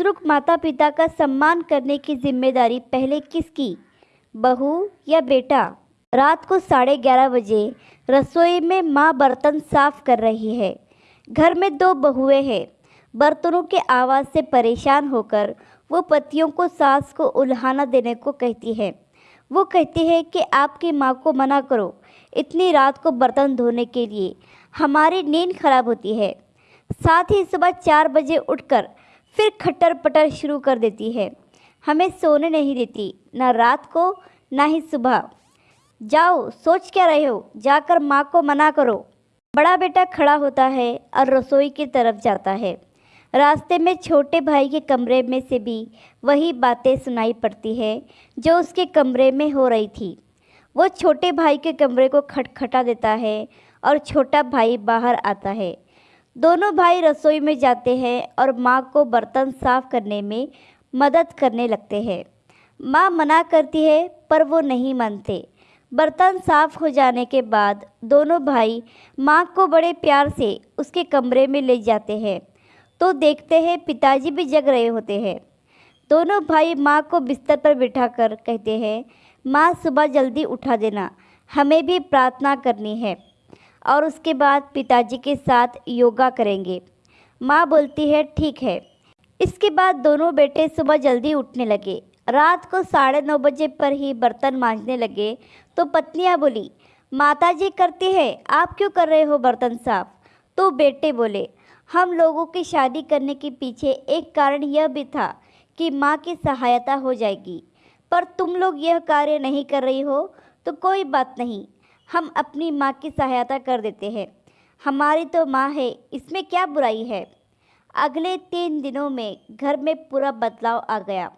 बुज़ुर्ग माता पिता का सम्मान करने की ज़िम्मेदारी पहले किसकी? बहू या बेटा? रात को साढ़े ग्यारह बजे रसोई में माँ बर्तन साफ़ कर रही है। घर में दो बहुएँ हैं। बर्तनों के आवाज़ से परेशान होकर वो पतियों को सास को उल्हाना देने को कहती है। वो कहती है कि आपकी माँ को मना करो इतनी रात को बर्तन धोने के लिए। हमारी नींद खराब होती है। साथ ही सुबह चार बजे उठकर फिर खट्टर पटर शुरू कर देती है। हमें सोने नहीं देती, ना रात को, ना ही सुबह। जाओ, सोच क्या रहे हो? जाकर माँ को मना करो। बड़ा बेटा खड़ा होता है और रसोई की तरफ़ जाता है। रास्ते में छोटे भाई के कमरे में से भी वही बातें सुनाई पड़ती है, जो उसके कमरे में हो रही थी। वो छोटे भाई के कमरे को खटखटा देता है और छोटा भाई बाहर आता है। दोनों भाई रसोई में जाते हैं और माँ को बर्तन साफ़ करने में मदद करने लगते हैं। माँ मना करती है, पर वो नहीं मानते। बर्तन साफ़ हो जाने के बाद दोनों भाई माँ को बड़े प्यार से उसके कमरे में ले जाते हैं। तो देखते हैं पिताजी भी जग रहे होते हैं। दोनों भाई माँ को बिस्तर पर बिठाकर कहते हैं, माँ, सुबह जल्दी उठा देना। हमें भी प्रार्थना करनी है। और उसके बाद पिताजी के साथ योगा करेंगे। माँ बोलती है, ठीक है। इसके बाद दोनों बेटे सुबह जल्दी उठने लगे। रात को साढ़े नौ बजे पर ही बर्तन मांजने लगे तो पत्नियाँ बोली माता जी करती है, आप क्यों कर रहे हो बर्तन साफ़? तो बेटे बोले, हम लोगों की शादी करने के पीछे एक कारण यह भी था कि माँ की सहायता हो जाएगी। पर तुम लोग यह कार्य नहीं कर रही हो तो कोई बात नहीं। हम अपनी माँ की सहायता कर देते हैं। हमारी तो माँ है, इसमें क्या बुराई है? अगले तीन दिनों में घर में पूरा बदलाव आ गया।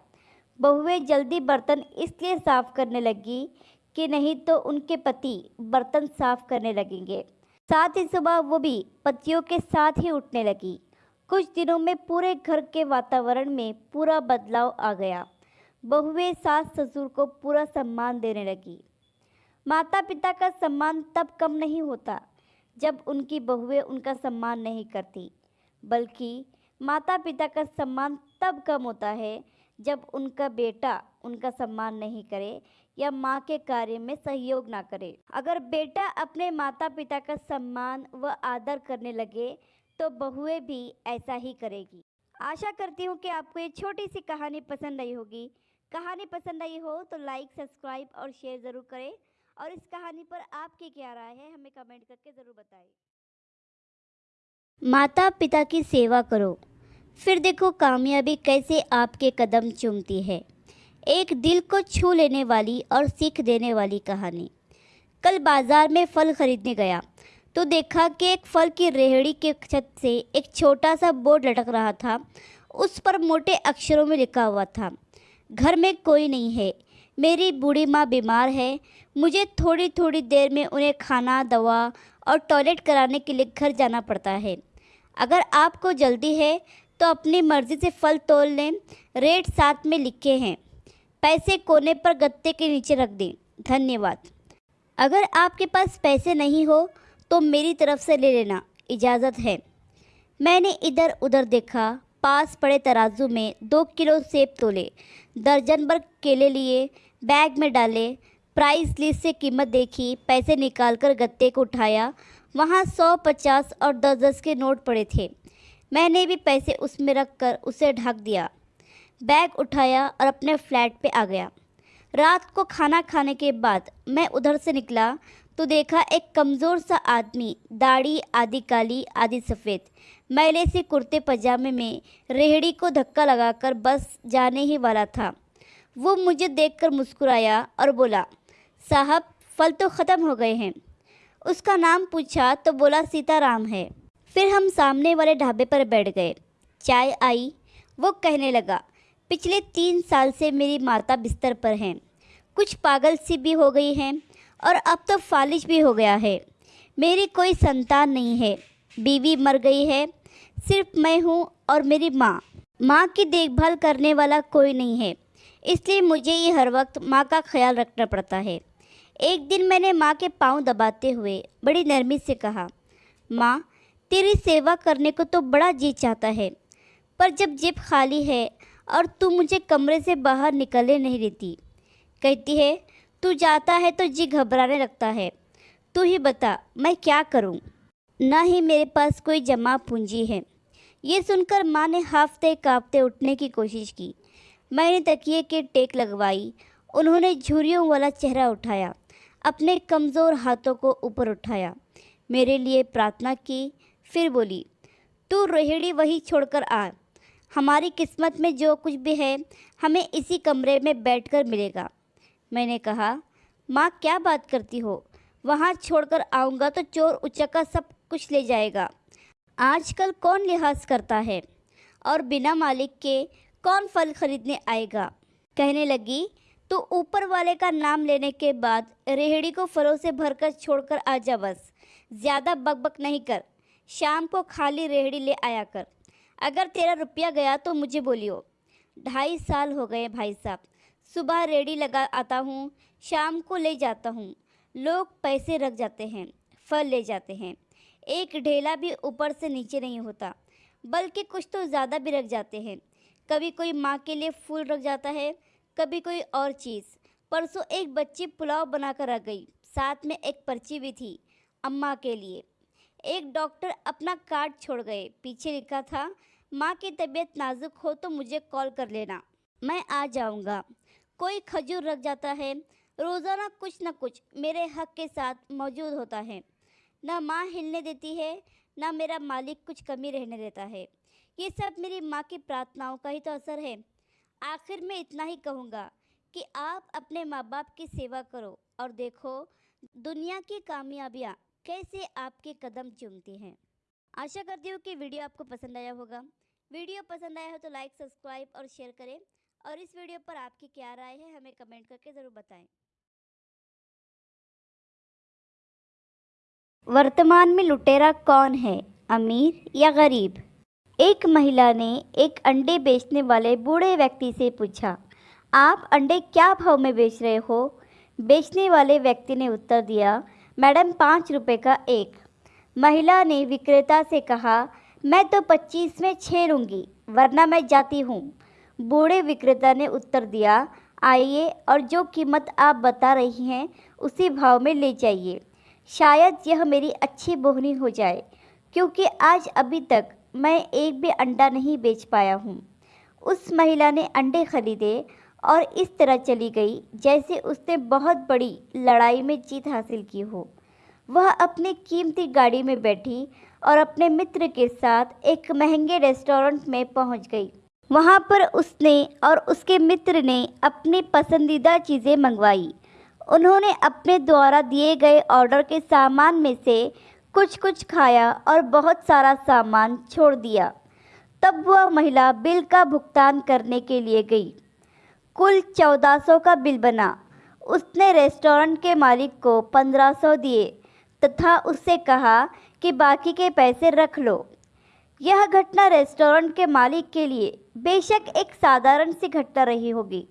बहुएँ जल्दी बर्तन इसलिए साफ़ करने लगी कि नहीं तो उनके पति बर्तन साफ़ करने लगेंगे। साथ ही सुबह वो भी पतियों के साथ ही उठने लगी। कुछ दिनों में पूरे घर के वातावरण में पूरा बदलाव आ गया। बहुएँ सास ससुर को पूरा सम्मान देने लगी। माता पिता का सम्मान तब कम नहीं होता, जब उनकी बहुएँ उनका सम्मान नहीं करती। बल्कि माता पिता का सम्मान तब कम होता है, जब उनका बेटा उनका सम्मान नहीं करे या माँ के कार्य में सहयोग ना करे। अगर बेटा अपने माता पिता का सम्मान व आदर करने लगे तो बहुएँ भी ऐसा ही करेगी। आशा करती हूँ कि आपको ये छोटी सी कहानी पसंद आई होगी। कहानी पसंद आई हो तो लाइक, सब्सक्राइब और शेयर ज़रूर करें। और इस कहानी पर आपकी क्या राय है, हमें कमेंट करके ज़रूर बताएँ माता पिता की सेवा करो। फिर देखो कामयाबी कैसे आपके कदम चूमती है। एक दिल को छू लेने वाली और सीख देने वाली कहानी। कल बाज़ार में फल खरीदने गया तो देखा कि एक फल की रेहड़ी के छत से एक छोटा सा बोर्ड लटक रहा था। उस पर मोटे अक्षरों में लिखा हुआ था, घर में कोई नहीं है मेरी बूढ़ी माँ बीमार है। मुझे थोड़ी थोड़ी देर में उन्हें खाना, दवा और टॉयलेट कराने के लिए घर जाना पड़ता है। अगर आपको जल्दी है तो अपनी मर्ज़ी से फल तोल लें, रेट साथ में लिखे हैं। पैसे कोने पर गत्ते के नीचे रख दें। धन्यवाद। अगर आपके पास पैसे नहीं हो तो मेरी तरफ़ से ले लेना। इजाज़त है। मैंने इधर उधर देखा। पास पड़े तराजू में दो किलो सेब तोले। दर्जन भर केले लिए, बैग में डाले। प्राइस लिस्ट से कीमत देखी, पैसे निकालकर गत्ते को उठाया। वहाँ सौ पचास और दस दस के नोट पड़े थे। मैंने भी पैसे उसमें रख कर उसे ढक दिया। बैग उठाया और अपने फ्लैट पे आ गया। रात को खाना खाने के बाद मैं उधर से निकला तो देखा एक कमज़ोर सा आदमी, दाढ़ी आधी काली आधी सफ़ेद। मैले से कुर्ते पजामे में रेहड़ी को धक्का लगाकर बस जाने ही वाला था। वो मुझे देखकर मुस्कुराया और बोला, साहब, फल तो ख़त्म हो गए हैं। उसका नाम पूछा तो बोला, सीताराम है। फिर हम सामने वाले ढाबे पर बैठ गए। चाय आई। वो कहने लगा, पिछले तीन साल से मेरी माता बिस्तर पर हैं। कुछ पागल सी भी हो गई हैं और अब तो फालिश भी हो गया है। मेरी कोई संतान नहीं है। बीवी मर गई है। सिर्फ़ मैं हूँ और मेरी माँ। माँ की देखभाल करने वाला कोई नहीं है। इसलिए मुझे ये हर वक्त माँ का ख्याल रखना पड़ता है। एक दिन मैंने माँ के पाँव दबाते हुए बड़ी नरमी से कहा, माँ, तेरी सेवा करने को तो बड़ा जी चाहता है, पर जब जेब खाली है और तू मुझे कमरे से बाहर निकलने नहीं देती, कहती है, तू जाता है तो जी घबराने लगता है। तू ही बता, मैं क्या करूँ? ना ही मेरे पास कोई जमा पूंजी है। ये सुनकर माँ ने हाफते कांपते उठने की कोशिश की। मैंने तकिए के टेक लगवाई। उन्होंने झुरियों वाला चेहरा उठाया। अपने कमज़ोर हाथों को ऊपर उठाया। मेरे लिए प्रार्थना की, फिर बोली, तू रोहिणी वही छोड़कर आ। हमारी किस्मत में जो कुछ भी है, हमें इसी कमरे में बैठकर मिलेगा। मैंने कहा, माँ, क्या बात करती हो? वहाँ छोड़कर आऊँगा तो चोर उचक्का सब कुछ ले जाएगा। आजकल कौन लिहाज करता है? और बिना मालिक के कौन फल खरीदने आएगा? कहने लगी तो ऊपर वाले का नाम लेने के बाद रेहड़ी को फलों से भरकर छोड़कर आ जा बस। ज़्यादा बकबक नहीं कर। शाम को खाली रेहड़ी ले आया कर। अगर तेरा रुपया गया तो मुझे बोलियो। ढाई साल हो गए भाई साहब। सुबह रेडी लगा आता हूँ, शाम को ले जाता हूँ। लोग पैसे रख जाते हैं, फल ले जाते हैं। एक ढेला भी ऊपर से नीचे नहीं होता, बल्कि कुछ तो ज़्यादा भी रख जाते हैं। कभी कोई माँ के लिए फूल रख जाता है, कभी कोई और चीज़। परसों एक बच्ची पुलाव बनाकर रख गई, साथ में एक पर्ची भी थी, अम्मा के लिए। एक डॉक्टर अपना कार्ड छोड़ गए, पीछे लिखा था, माँ की तबीयत नाजुक हो तो मुझे कॉल कर लेना, मैं आ जाऊँगा। कोई खजूर रख जाता है, रोज़ाना कुछ न कुछ मेरे हक के साथ मौजूद होता है। ना माँ हिलने देती है, ना मेरा मालिक कुछ कमी रहने देता है। ये सब मेरी माँ की प्रार्थनाओं का ही तो असर है। आखिर में इतना ही कहूँगा कि आप अपने माँ बाप की सेवा करो और देखो दुनिया की कामयाबियाँ कैसे आपके कदम चूमती हैं। आशा करती हूँ कि वीडियो आपको पसंद आया होगा। वीडियो पसंद आया हो तो लाइक, सब्सक्राइब और शेयर करें और इस वीडियो पर आपकी क्या राय है हमें कमेंट करके ज़रूर बताएँ। वर्तमान में लुटेरा कौन है, अमीर या गरीब? एक महिला ने एक अंडे बेचने वाले बूढ़े व्यक्ति से पूछा, आप अंडे क्या भाव में बेच रहे हो? बेचने वाले व्यक्ति ने उत्तर दिया, मैडम, पाँच रुपये का एक। महिला ने विक्रेता से कहा, मैं तो पच्चीस में छः लूँगी, वरना मैं जाती हूँ। बूढ़े विक्रेता ने उत्तर दिया, आइए और जो कीमत आप बता रही हैं, उसी भाव में ले जाइए। शायद यह मेरी अच्छी बोहनी हो जाए, क्योंकि आज अभी तक मैं एक भी अंडा नहीं बेच पाया हूँ। उस महिला ने अंडे खरीदे और इस तरह चली गई, जैसे उसने बहुत बड़ी लड़ाई में जीत हासिल की हो। वह अपनी कीमती गाड़ी में बैठी और अपने मित्र के साथ एक महँगे रेस्टोरेंट में पहुँच गई। वहाँ पर उसने और उसके मित्र ने अपनी पसंदीदा चीज़ें मंगवाई। उन्होंने अपने द्वारा दिए गए ऑर्डर के सामान में से कुछ कुछ खाया और बहुत सारा सामान छोड़ दिया। तब वह महिला बिल का भुगतान करने के लिए गई। कुल चौदह सौ का बिल बना। उसने रेस्टोरेंट के मालिक को पंद्रह सौ दिए तथा उससे कहा कि बाकी के पैसे रख लो। यह घटना रेस्टोरेंट के मालिक के लिए बेशक एक साधारण सी घटना रही होगी।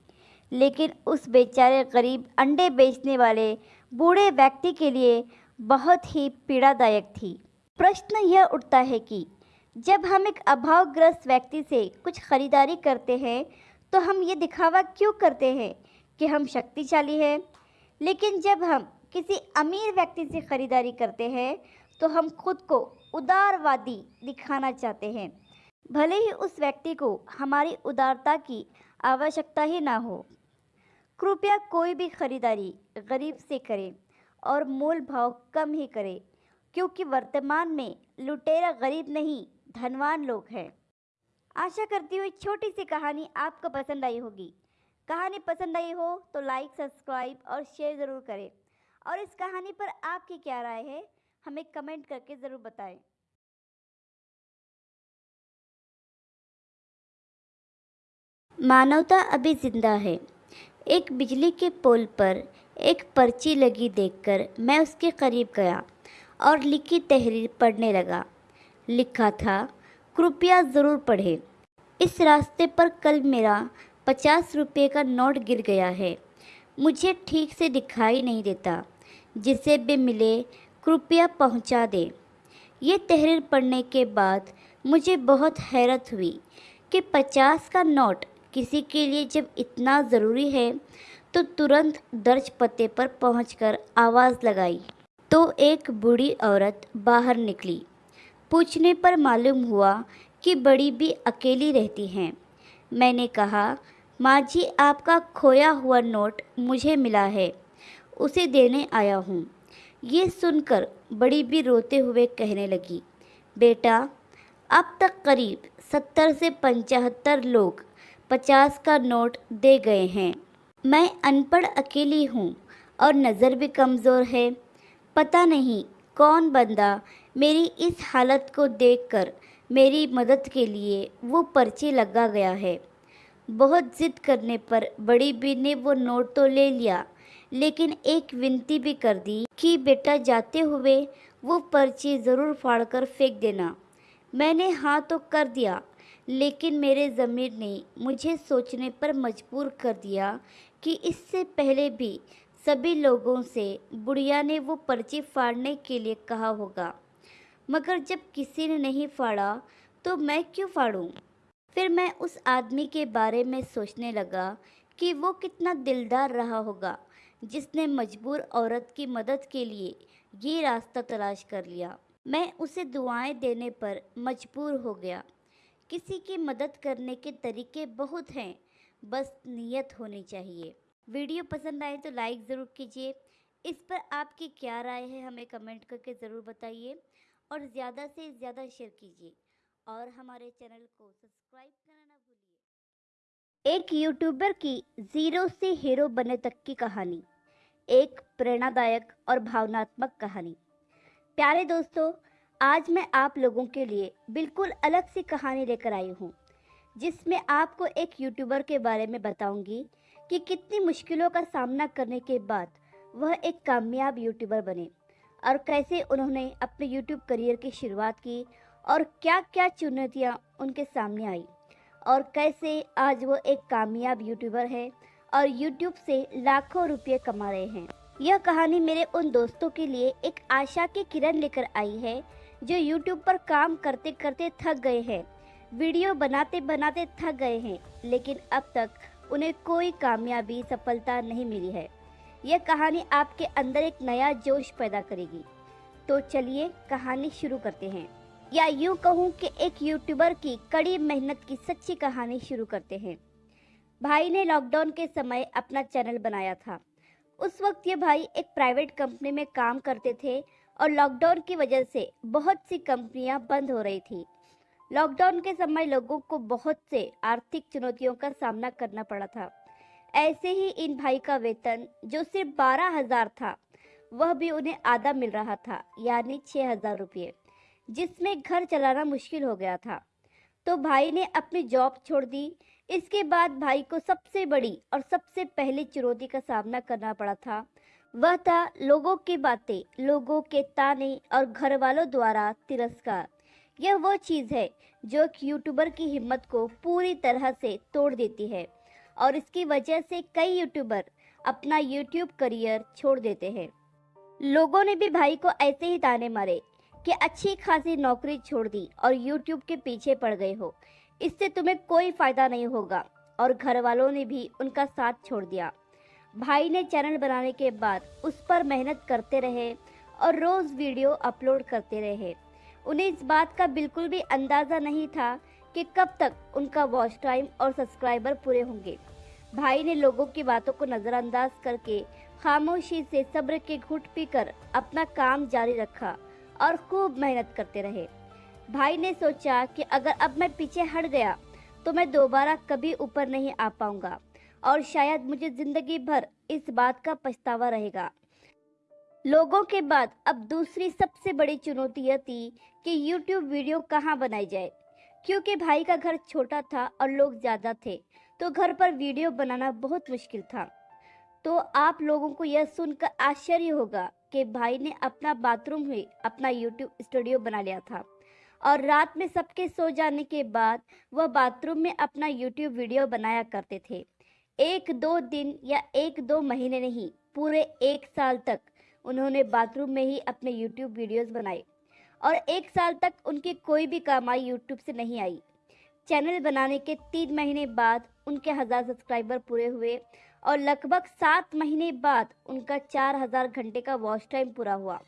लेकिन उस बेचारे गरीब अंडे बेचने वाले बूढ़े व्यक्ति के लिए बहुत ही पीड़ादायक थी। प्रश्न यह उठता है कि जब हम एक अभावग्रस्त व्यक्ति से कुछ खरीदारी करते हैं तो हम ये दिखावा क्यों करते हैं कि हम शक्तिशाली हैं? लेकिन जब हम किसी अमीर व्यक्ति से खरीदारी करते हैं तो हम खुद को उदारवादी दिखाना चाहते हैं। भले ही उस व्यक्ति को हमारी उदारता की आवश्यकता ही ना हो कृपया कोई भी खरीदारी गरीब से करें और मोल भाव कम ही करें, क्योंकि वर्तमान में लुटेरा गरीब नहीं, धनवान लोग हैं। आशा करती हूँ छोटी सी कहानी आपको पसंद आई होगी। कहानी पसंद आई हो तो लाइक सब्सक्राइब और शेयर ज़रूर करें। और इस कहानी पर आपकी क्या राय है, हमें कमेंट करके ज़रूर बताएँ। मानवता अभी ज़िंदा है। एक बिजली के पोल पर एक पर्ची लगी देखकर मैं उसके करीब गया और लिखी तहरीर पढ़ने लगा। लिखा था, कृपया ज़रूर पढ़ें। इस रास्ते पर कल मेरा पचास रुपये का नोट गिर गया है। मुझे ठीक से दिखाई नहीं देता। जिसे भी मिले, कृपया पहुँचा दें। ये तहरीर पढ़ने के बाद मुझे बहुत हैरत हुई कि पचास का नोट किसी के लिए जब इतना ज़रूरी है तो तुरंत दर्ज पते पर पहुंचकर आवाज़ लगाई। तो एक बूढ़ी औरत बाहर निकली। पूछने पर मालूम हुआ कि बड़ी भी अकेली रहती हैं। मैंने कहा, माँ जी, आपका खोया हुआ नोट मुझे मिला है। उसे देने आया हूँ। ये सुनकर बड़ी भी रोते हुए कहने लगी, बेटा, अब तक करीब सत्तर से पचहत्तर लोग पचास का नोट दे गए हैं। मैं अनपढ़ अकेली हूँ और नज़र भी कमज़ोर है। पता नहीं कौन बंदा मेरी इस हालत को देखकर मेरी मदद के लिए वो पर्ची लगा गया है। बहुत ज़िद करने पर बड़ी बी ने वो नोट तो ले लिया, लेकिन एक विनती भी कर दी कि बेटा जाते हुए वो पर्ची ज़रूर फाड़ कर फेंक देना। मैंने हाँ तो कर दिया लेकिन मेरे ज़मीर ने मुझे सोचने पर मजबूर कर दिया कि इससे पहले भी सभी लोगों से बुढ़िया ने वो पर्ची फाड़ने के लिए कहा होगा। मगर जब किसी ने नहीं फाड़ा तो मैं क्यों फाड़ूं? फिर मैं उस आदमी के बारे में सोचने लगा कि वो कितना दिलदार रहा होगा, जिसने मजबूर औरत की मदद के लिए ये रास्ता तलाश कर लिया। मैं उसे दुआएँ देने पर मजबूर हो गया। किसी की मदद करने के तरीके बहुत हैं, बस नीयत होनी चाहिए। वीडियो पसंद आए तो लाइक ज़रूर कीजिए। इस पर आपकी क्या राय है, हमें कमेंट करके ज़रूर बताइए और ज़्यादा से ज़्यादा शेयर कीजिए। और हमारे चैनल को सब्सक्राइब करना ना भूलिए। एक यूट्यूबर की ज़ीरो से हीरो बने तक की कहानी। एक प्रेरणादायक और भावनात्मक कहानी। प्यारे दोस्तों आज मैं आप लोगों के लिए बिल्कुल अलग सी कहानी लेकर आई हूँ, जिसमें आपको एक यूट्यूबर के बारे में बताऊँगी कि कितनी मुश्किलों का सामना करने के बाद वह एक कामयाब यूट्यूबर बने और कैसे उन्होंने अपने यूट्यूब करियर की शुरुआत की और क्या क्या चुनौतियाँ उनके सामने आई और कैसे आज वो एक कामयाब यूट्यूबर है और यूट्यूब से लाखों रुपये कमा रहे हैं। यह कहानी मेरे उन दोस्तों के लिए एक आशा की किरण लेकर आई है जो यूट्यूब पर काम करते करते थक गए हैं। वीडियो बनाते बनाते थक गए हैं, लेकिन अब तक उन्हें कोई कामयाबी, सफलता नहीं मिली है। यह कहानी आपके अंदर एक नया जोश पैदा करेगी। तो चलिए कहानी शुरू करते हैं। या यूँ कहूँ कि एक यूट्यूबर की कड़ी मेहनत की सच्ची कहानी शुरू करते हैं। भाई ने लॉकडाउन के समय अपना चैनल बनाया था। उस वक्त ये भाई एक प्राइवेट कंपनी में काम करते थे और लॉकडाउन की वजह से बहुत सी कंपनियाँ बंद हो रही थी। लॉकडाउन के समय लोगों को बहुत से आर्थिक चुनौतियों का सामना करना पड़ा था। ऐसे ही इन भाई का वेतन, जो सिर्फ़ बारह हज़ार था, वह भी उन्हें आधा मिल रहा था, यानी छः हज़ार रुपये, जिसमें घर चलाना मुश्किल हो गया था। तो भाई ने अपनी जॉब छोड़ दी। इसके बाद भाई को सबसे बड़ी और सबसे पहली चुनौती का सामना करना पड़ा था। वह था लोगों की बातें, लोगों के ताने और घर वालों द्वारा तिरस्कार। यह वो चीज़ है जो एक यूट्यूबर की हिम्मत को पूरी तरह से तोड़ देती है और इसकी वजह से कई यूट्यूबर अपना यूट्यूब करियर छोड़ देते हैं। लोगों ने भी भाई को ऐसे ही ताने मारे कि अच्छी खासी नौकरी छोड़ दी और यूट्यूब के पीछे पड़ गए हो। इससे तुम्हें कोई फ़ायदा नहीं होगा और घर वालों ने भी उनका साथ छोड़ दिया। भाई ने चैनल बनाने के बाद उस पर मेहनत करते रहे और रोज़ वीडियो अपलोड करते रहे। उन्हें इस बात का बिल्कुल भी अंदाज़ा नहीं था कि कब तक उनका वॉच टाइम और सब्सक्राइबर पूरे होंगे। भाई ने लोगों की बातों को नज़रअंदाज करके खामोशी से सब्र के घुट पीकर अपना काम जारी रखा और खूब मेहनत करते रहे। भाई ने सोचा कि अगर अब मैं पीछे हट गया तो मैं दोबारा कभी ऊपर नहीं आ पाऊँगा। और शायद मुझे ज़िंदगी भर इस बात का पछतावा रहेगा। लोगों के बाद अब दूसरी सबसे बड़ी चुनौती यह थी कि YouTube वीडियो कहाँ बनाई जाए। क्योंकि भाई का घर छोटा था और लोग ज़्यादा थे तो घर पर वीडियो बनाना बहुत मुश्किल था। तो आप लोगों को यह सुनकर आश्चर्य होगा कि भाई ने अपना बाथरूम में अपना YouTube स्टूडियो बना लिया था। और रात में सबके सो जाने के बाद वह बाथरूम में अपना YouTube वीडियो बनाया करते थे। एक दो दिन या एक दो महीने नहीं, पूरे एक साल तक उन्होंने बाथरूम में ही अपने यूट्यूब वीडियोस बनाए। और एक साल तक उनकी कोई भी कमाई यूट्यूब से नहीं आई। चैनल बनाने के तीन महीने बाद उनके हज़ार सब्सक्राइबर पूरे हुए और लगभग सात महीने बाद उनका चार हज़ार घंटे का वॉच टाइम पूरा हुआ।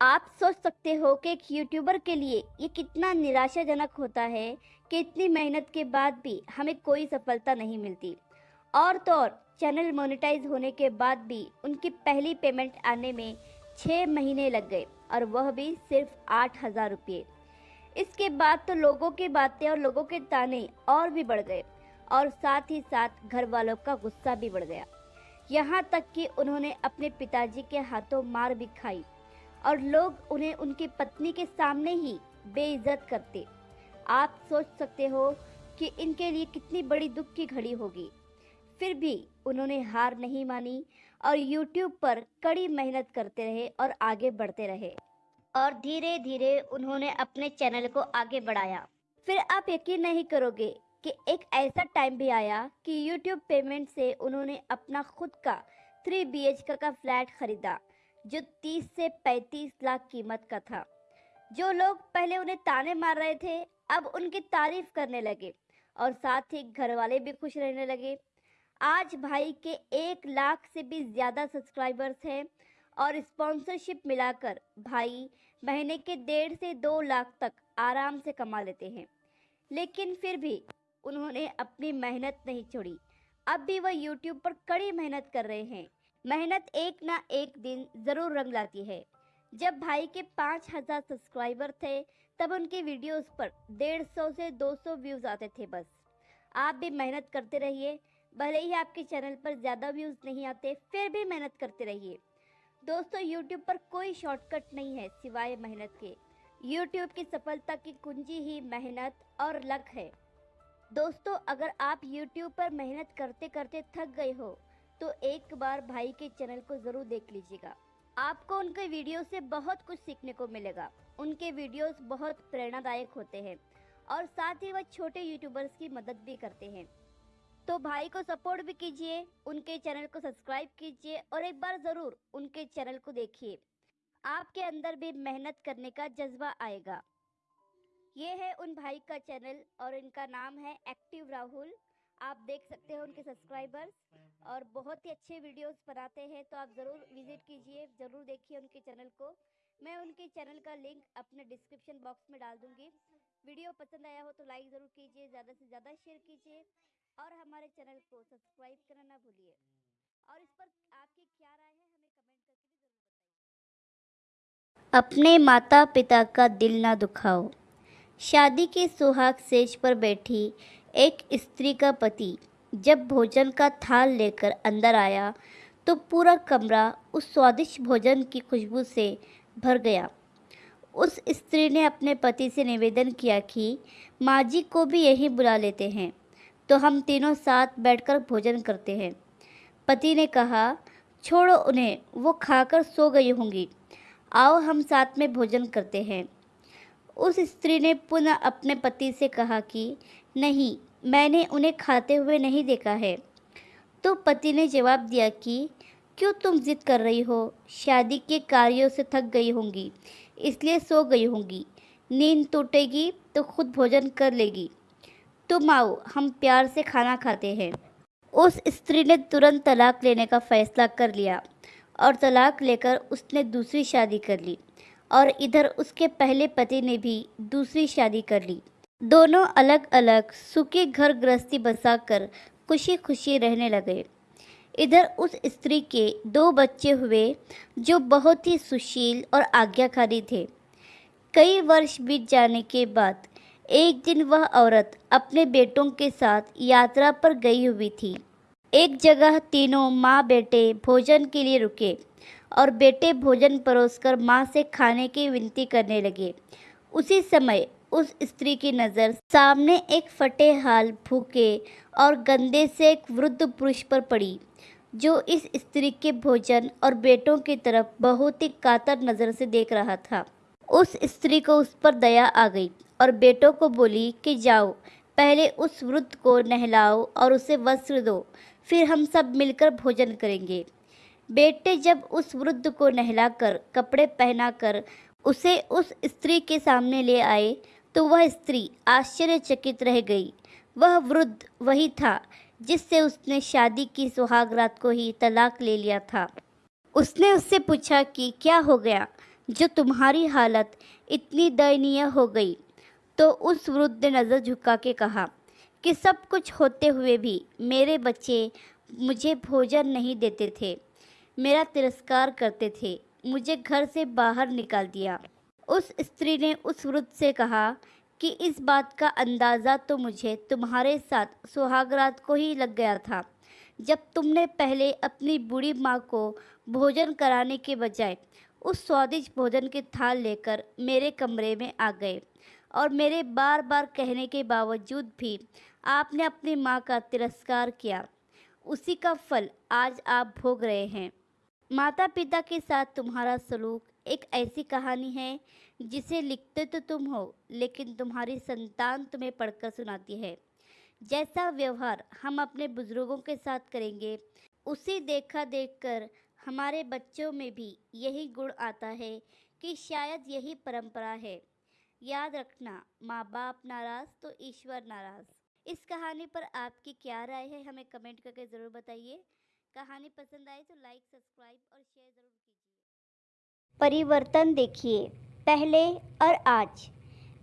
आप सोच सकते हो कि एक यूट्यूबर के लिए ये कितना निराशाजनक होता है कि इतनी मेहनत के बाद भी हमें कोई सफलता नहीं मिलती। और तो और चैनल मोनेटाइज होने के बाद भी उनकी पहली पेमेंट आने में छः महीने लग गए और वह भी सिर्फ़ आठ हज़ार रुपये। इसके बाद तो लोगों की बातें और लोगों के ताने और भी बढ़ गए और साथ ही साथ घर वालों का गुस्सा भी बढ़ गया। यहाँ तक कि उन्होंने अपने पिताजी के हाथों मार भी खाई और लोग उन्हें उनकी पत्नी के सामने ही बेइज्जत करते। आप सोच सकते हो कि इनके लिए कितनी बड़ी दुख की घड़ी होगी। फिर भी उन्होंने हार नहीं मानी और YouTube पर कड़ी मेहनत करते रहे और आगे बढ़ते रहे। और धीरे धीरे उन्होंने अपने चैनल को आगे बढ़ाया। फिर आप यकीन नहीं करोगे कि एक ऐसा टाइम भी आया कि YouTube पेमेंट से उन्होंने अपना खुद का थ्री बी एच का फ्लैट खरीदा, जो 30 से 35 लाख कीमत का था। जो लोग पहले उन्हें ताने मार रहे थे, अब उनकी तारीफ़ करने लगे और साथ ही घर वाले भी खुश रहने लगे। आज भाई के एक लाख से भी ज़्यादा सब्सक्राइबर्स हैं और स्पॉन्सरशिप मिलाकर भाई महीने के डेढ़ से दो लाख तक आराम से कमा लेते हैं। लेकिन फिर भी उन्होंने अपनी मेहनत नहीं छोड़ी। अब भी वह यूट्यूब पर कड़ी मेहनत कर रहे हैं। मेहनत एक ना एक दिन ज़रूर रंग लाती है। जब भाई के पाँच हज़ार सब्सक्राइबर थे, तब उनकी वीडियोस पर डेढ़ सौ से दो सौ व्यूज़ आते थे बस। आप भी मेहनत करते रहिए। भले ही आपके चैनल पर ज़्यादा व्यूज़ नहीं आते, फिर भी मेहनत करते रहिए। दोस्तों यूट्यूब पर कोई शॉर्टकट नहीं है सिवाय मेहनत के। यूट्यूब की सफलता की कुंजी ही मेहनत और लक है। दोस्तों, अगर आप यूट्यूब पर मेहनत करते करते थक गए हो तो एक बार भाई के चैनल को ज़रूर देख लीजिएगा। आपको उनके वीडियो से बहुत कुछ सीखने को मिलेगा। उनके वीडियोस बहुत प्रेरणादायक होते हैं और साथ ही वह छोटे यूट्यूबर्स की मदद भी करते हैं। तो भाई को सपोर्ट भी कीजिए, उनके चैनल को सब्सक्राइब कीजिए और एक बार ज़रूर उनके चैनल को देखिए। आपके अंदर भी मेहनत करने का जज्बा आएगा। ये है उन भाई का चैनल और इनका नाम है एक्टिव राहुल। आप देख सकते हैं उनके सब्सक्राइबर्स और बहुत ही अच्छे वीडियोस बनाते हैं तो आप ज़रूर विज़िट कीजिए, ज़रूर देखिए उनके चैनल को। मैं उनके चैनल का लिंक अपने डिस्क्रिप्शन बॉक्स में डाल दूँगी। वीडियो पसंद आया हो तो लाइक ज़रूर कीजिए, ज़्यादा से ज़्यादा शेयर कीजिए। और हमारे चैनल को सब्सक्राइब करना ना भूलिए। और इस पर आपकी क्या राय है, हमें कमेंट करके भी ज़रूर बताइए। अपने माता पिता का दिल ना दुखाओ। शादी के सुहाग सेज पर बैठी एक स्त्री का पति जब भोजन का थाल लेकर अंदर आया तो पूरा कमरा उस स्वादिष्ट भोजन की खुशबू से भर गया। उस स्त्री ने अपने पति से निवेदन किया कि माँ जी को भी यहीं बुला लेते हैं। तो हम तीनों साथ बैठकर भोजन करते हैं। पति ने कहा, छोड़ो उन्हें, वो खाकर सो गई होंगी। आओ हम साथ में भोजन करते हैं। उस स्त्री ने पुनः अपने पति से कहा कि, नहीं, मैंने उन्हें खाते हुए नहीं देखा है। तो पति ने जवाब दिया कि, क्यों तुम जिद कर रही हो? शादी के कार्यों से थक गई होंगी, इसलिए सो गई होंगी। नींद टूटेगी तो खुद भोजन कर लेगी। तुम आओ, हम प्यार से खाना खाते हैं। उस स्त्री ने तुरंत तलाक लेने का फैसला कर लिया और तलाक लेकर उसने दूसरी शादी कर ली और इधर उसके पहले पति ने भी दूसरी शादी कर ली। दोनों अलग अलग सुखी घर गृहस्थी बसाकर खुशी खुशी रहने लगे। इधर उस स्त्री के दो बच्चे हुए जो बहुत ही सुशील और आज्ञाकारी थे। कई वर्ष बीत जाने के बाद एक दिन वह औरत अपने बेटों के साथ यात्रा पर गई हुई थी। एक जगह तीनों माँ बेटे भोजन के लिए रुके और बेटे भोजन परोसकर माँ से खाने की विनती करने लगे। उसी समय उस स्त्री की नज़र सामने एक फटे हाल भूखे और गंदे से एक वृद्ध पुरुष पर पड़ी, जो इस स्त्री के भोजन और बेटों की तरफ़ बहुत ही कातर नज़र से देख रहा था। उस स्त्री को उस पर दया आ गई और बेटों को बोली कि जाओ, पहले उस वृद्ध को नहलाओ और उसे वस्त्र दो, फिर हम सब मिलकर भोजन करेंगे। बेटे जब उस वृद्ध को नहलाकर कपड़े पहनाकर उसे उस स्त्री के सामने ले आए तो वह स्त्री आश्चर्यचकित रह गई। वह वृद्ध वही था जिससे उसने शादी की सुहाग रात को ही तलाक ले लिया था। उसने उससे पूछा कि क्या हो गया? जो तुम्हारी हालत इतनी दयनीय हो गई तो उस वृद्ध ने नज़र झुका के कहा कि सब कुछ होते हुए भी मेरे बच्चे मुझे भोजन नहीं देते थे। मेरा तिरस्कार करते थे। मुझे घर से बाहर निकाल दिया। उस स्त्री ने उस वृद्ध से कहा कि इस बात का अंदाज़ा तो मुझे तुम्हारे साथ सुहागरात को ही लग गया था, जब तुमने पहले अपनी बूढ़ी माँ को भोजन कराने के बजाय उस स्वादिष्ट भोजन की थाल लेकर मेरे कमरे में आ गए। और मेरे बार बार कहने के बावजूद भी आपने अपनी माँ का तिरस्कार किया। उसी का फल आज आप भोग रहे हैं। माता पिता के साथ तुम्हारा सलूक एक ऐसी कहानी है जिसे लिखते तो तुम हो, लेकिन तुम्हारी संतान तुम्हें पढ़कर सुनाती है। जैसा व्यवहार हम अपने बुज़ुर्गों के साथ करेंगे, उसी देखा देखकर हमारे बच्चों में भी यही गुण आता है कि शायद यही परंपरा है। याद रखना माँ बाप नाराज़ तो ईश्वर नाराज़। इस कहानी पर आपकी क्या राय है, हमें कमेंट करके ज़रूर बताइए। कहानी पसंद आए तो लाइक, सब्सक्राइब और शेयर ज़रूर कीजिए। परिवर्तन देखिए, पहले और आज।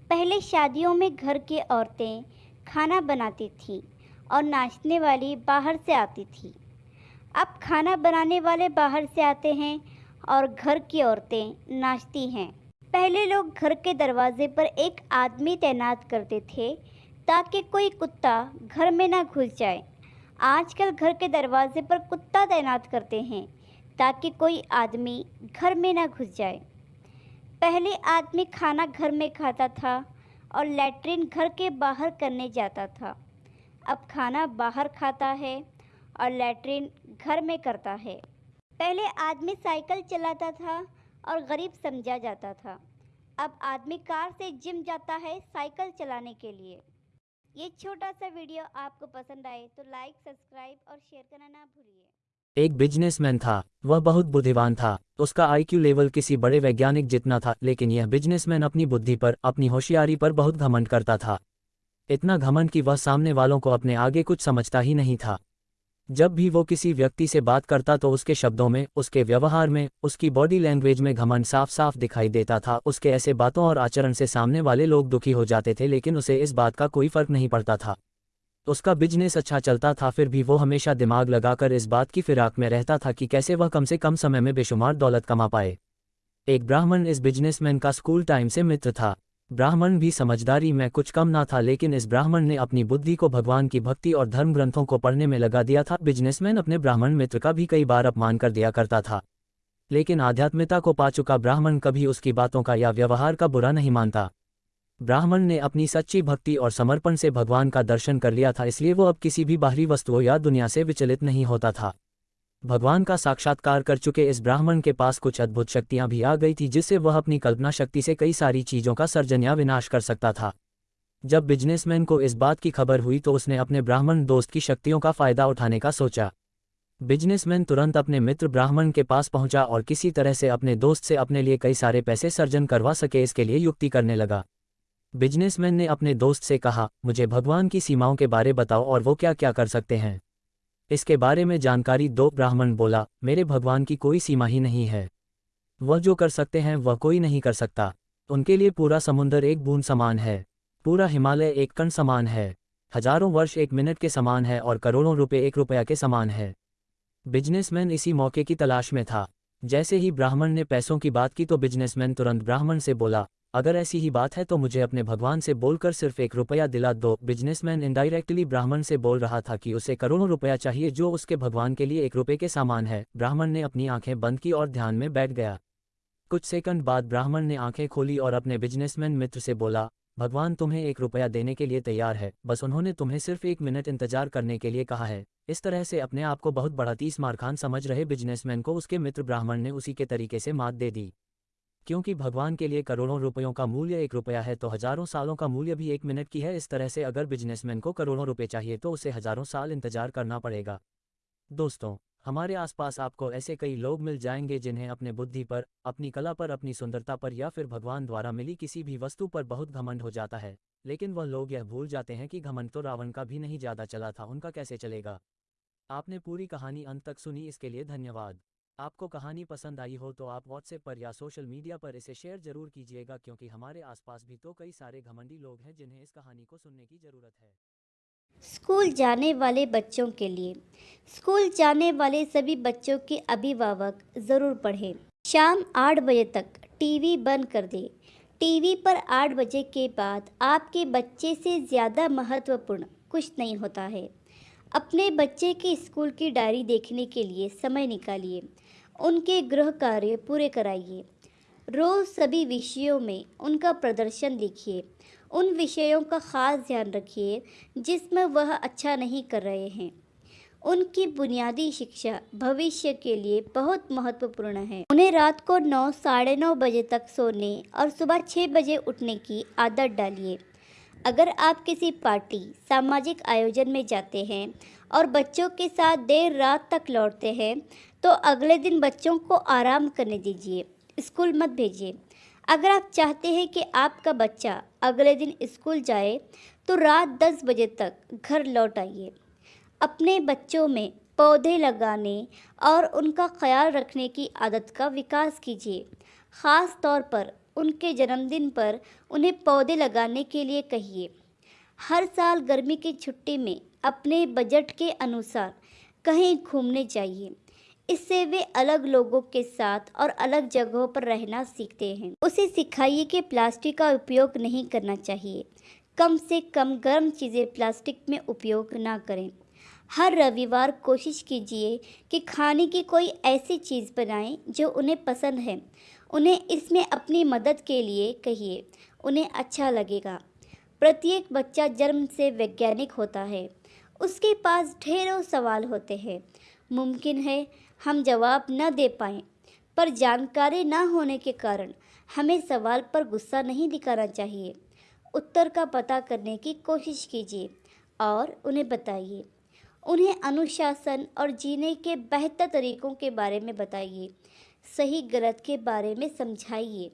पहले शादियों में घर की औरतें खाना बनाती थी और नाचने वाली बाहर से आती थी। अब खाना बनाने वाले बाहर से आते हैं और घर की औरतें नाचती हैं। पहले लोग घर के दरवाजे पर एक आदमी तैनात करते थे ताकि कोई कुत्ता घर में ना घुस जाए। आजकल घर के दरवाजे पर कुत्ता तैनात करते हैं ताकि कोई आदमी घर में ना घुस जाए। पहले आदमी खाना घर में खाता था और लैट्रिन घर के बाहर करने जाता था। अब खाना बाहर खाता है और लैट्रिन घर में करता है। पहले आदमी साइकिल चलाता था और गरीब समझा जाता था। अब आदमी कार से जिम जाता है साइकिल चलाने के लिए। ये छोटा सा वीडियो आपको पसंद आए तो लाइक, सब्सक्राइब और शेयर करना ना भूलिए। एक बिजनेसमैन था, वह बहुत बुद्धिमान था, उसका आईक्यू लेवल किसी बड़े वैज्ञानिक जितना था, लेकिन यह बिजनेसमैन अपनी बुद्धि पर, अपनी होशियारी पर बहुत घमंड करता था। इतना घमंड कि वह सामने वालों को अपने आगे कुछ समझता ही नहीं था। जब भी वो किसी व्यक्ति से बात करता तो उसके शब्दों में, उसके व्यवहार में, उसकी बॉडी लैंग्वेज में घमंड साफ़ साफ़ दिखाई देता था। उसके ऐसे बातों और आचरण से सामने वाले लोग दुखी हो जाते थे, लेकिन उसे इस बात का कोई फ़र्क नहीं पड़ता था। उसका बिज़नेस अच्छा चलता था, फिर भी वो हमेशा दिमाग लगाकर इस बात की फिराक में रहता था कि कैसे वह कम से कम समय में बेशुमार दौलत कमा पाए। एक ब्राह्मण इस बिजनेसमैन का स्कूल टाइम से मित्र था। ब्राह्मण भी समझदारी में कुछ कम ना था लेकिन इस ब्राह्मण ने अपनी बुद्धि को भगवान की भक्ति और धर्म ग्रंथों को पढ़ने में लगा दिया था। बिजनेसमैन अपने ब्राह्मण मित्र का भी कई बार अपमान कर दिया करता था। लेकिन आध्यात्मिकता को पा चुका ब्राह्मण कभी उसकी बातों का या व्यवहार का बुरा नहीं मानता। ब्राह्मण ने अपनी सच्ची भक्ति और समर्पण से भगवान का दर्शन कर लिया था, इसलिए वो अब किसी भी बाहरी वस्तुओं या दुनिया से विचलित नहीं होता था। भगवान का साक्षात्कार कर चुके इस ब्राह्मण के पास कुछ अद्भुत शक्तियाँ भी आ गई थी जिससे वह अपनी कल्पना शक्ति से कई सारी चीज़ों का सर्जन या विनाश कर सकता था। जब बिजनेसमैन को इस बात की खबर हुई तो उसने अपने ब्राह्मण दोस्त की शक्तियों का फ़ायदा उठाने का सोचा। बिजनेसमैन तुरंत अपने मित्र ब्राह्मण के पास पहुँचा और किसी तरह से अपने दोस्त से अपने लिए कई सारे पैसे सर्जन करवा सके इसके लिए युक्ति करने लगा। बिजनेसमैन ने अपने दोस्त से कहा, मुझे भगवान की सीमाओं के बारे बताओ और वो क्या क्या कर सकते हैं? इसके बारे में जानकारी दो ब्राह्मण बोला, मेरे भगवान की कोई सीमा ही नहीं है। वह जो कर सकते हैं, वह कोई नहीं कर सकता। उनके लिए पूरा समुंदर एक बूंद समान है। पूरा हिमालय एक कण समान है। हज़ारों वर्ष एक मिनट के समान है और करोड़ों रुपए एक रुपया के समान है। बिजनेसमैन इसी मौके की तलाश में था। जैसे ही ब्राह्मण ने पैसों की बात की तो बिजनेसमैन तुरंत ब्राह्मण से बोला अगर ऐसी ही बात है तो मुझे अपने भगवान से बोलकर सिर्फ़ एक रुपया दिला दो। बिजनेसमैन इनडायरेक्टली ब्राह्मण से बोल रहा था कि उसे करोड़ों रुपया चाहिए जो उसके भगवान के लिए एक रुपये के सामान है। ब्राह्मण ने अपनी आँखें बंद की और ध्यान में बैठ गया। कुछ सेकंड बाद ब्राह्मण ने आँखें खोली और अपने बिजनेसमैन मित्र से बोला, भगवान तुम्हें एक रुपया देने के लिए तैयार है। बस उन्होंने तुम्हें सिर्फ़ एक मिनट इंतज़ार करने के लिए कहा है। इस तरह से अपने आप को बहुत बड़ा तीस मारखान समझ रहे बिजनेसमैन को उसके मित्र ब्राह्मण ने उसी के तरीके से मात दे दी। क्योंकि भगवान के लिए करोड़ों रुपयों का मूल्य एक रुपया है तो हज़ारों सालों का मूल्य भी एक मिनट की है। इस तरह से अगर बिजनेसमैन को करोड़ों रुपये चाहिए तो उसे हज़ारों साल इंतज़ार करना पड़ेगा। दोस्तों, हमारे आसपास आपको ऐसे कई लोग मिल जाएँगे जिन्हें अपने बुद्धि पर, अपनी कला पर, अपनी सुंदरता पर या फिर भगवान द्वारा मिली किसी भी वस्तु पर बहुत घमंड हो जाता है। लेकिन वह लोग यह भूल जाते हैं कि घमंड तो रावण का भी नहीं ज़्यादा चला था, उनका कैसे चलेगा? आपने पूरी कहानी अंत तक सुनी, इसके लिए धन्यवाद। आपको कहानी पसंद आई हो तो आप व्हाट्सएप पर या सोशल मीडिया पर इसे शेयर ज़रूर कीजिएगा क्योंकि हमारे आसपास भी तो कई सारे घमंडी लोग हैं जिन्हें इस कहानी को सुनने की ज़रूरत है। स्कूल जाने वाले बच्चों के लिए। स्कूल जाने वाले सभी बच्चों के अभिभावक ज़रूर पढ़ें। शाम आठ बजे तक टीवी बंद कर दें। टीवी पर आठ बजे के बाद आपके बच्चे से ज़्यादा महत्वपूर्ण कुछ नहीं होता है। अपने बच्चे के स्कूल की डायरी देखने के लिए समय निकालिए। उनके गृह कार्य पूरे कराइए। रोज़ सभी विषयों में उनका प्रदर्शन लिखिए। उन विषयों का ख़ास ध्यान रखिए, जिसमें वह अच्छा नहीं कर रहे हैं। उनकी बुनियादी शिक्षा भविष्य के लिए बहुत महत्वपूर्ण है। उन्हें रात को नौ, साढ़े नौ बजे तक सोने और सुबह छः बजे उठने की आदत डालिए। अगर आप किसी पार्टी, सामाजिक आयोजन में जाते हैं और बच्चों के साथ देर रात तक लौटते हैं तो अगले दिन बच्चों को आराम करने दीजिए, स्कूल मत भेजिए। अगर आप चाहते हैं कि आपका बच्चा अगले दिन स्कूल जाए तो रात दस बजे तक घर लौट आइए। अपने बच्चों में पौधे लगाने और उनका ख्याल रखने की आदत का विकास कीजिए। ख़ास तौर पर उनके जन्मदिन पर उन्हें पौधे लगाने के लिए कहिए। हर साल गर्मी की छुट्टी में अपने बजट के अनुसार कहीं घूमने चाहिए। इससे वे अलग लोगों के साथ और अलग जगहों पर रहना सीखते हैं। उसे सिखाइए कि प्लास्टिक का उपयोग नहीं करना चाहिए। कम से कम गर्म चीज़ें प्लास्टिक में उपयोग ना करें। हर रविवार कोशिश कीजिए कि खाने की कोई ऐसी चीज़ बनाएँ जो उन्हें पसंद है। उन्हें इसमें अपनी मदद के लिए कहिए। उन्हें अच्छा लगेगा। प्रत्येक बच्चा जन्म से वैज्ञानिक होता है। उसके पास ढेरों सवाल होते हैं। मुमकिन है हम जवाब न दे पाएँ, पर जानकारी न होने के कारण हमें सवाल पर गुस्सा नहीं दिखाना चाहिए। उत्तर का पता करने की कोशिश कीजिए और उन्हें बताइए। उन्हें अनुशासन और जीने के बेहतर तरीक़ों के बारे में बताइए। सही गलत के बारे में समझाइए।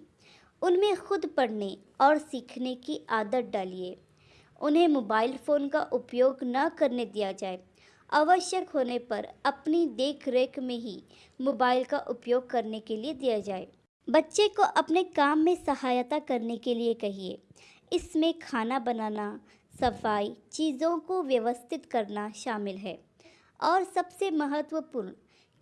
उनमें खुद पढ़ने और सीखने की आदत डालिए। उन्हें मोबाइल फ़ोन का उपयोग न करने दिया जाए। आवश्यक होने पर अपनी देख रेख में ही मोबाइल का उपयोग करने के लिए दिया जाए। बच्चे को अपने काम में सहायता करने के लिए कहिए। इसमें खाना बनाना, सफ़ाई, चीज़ों को व्यवस्थित करना शामिल है। और सबसे महत्वपूर्ण,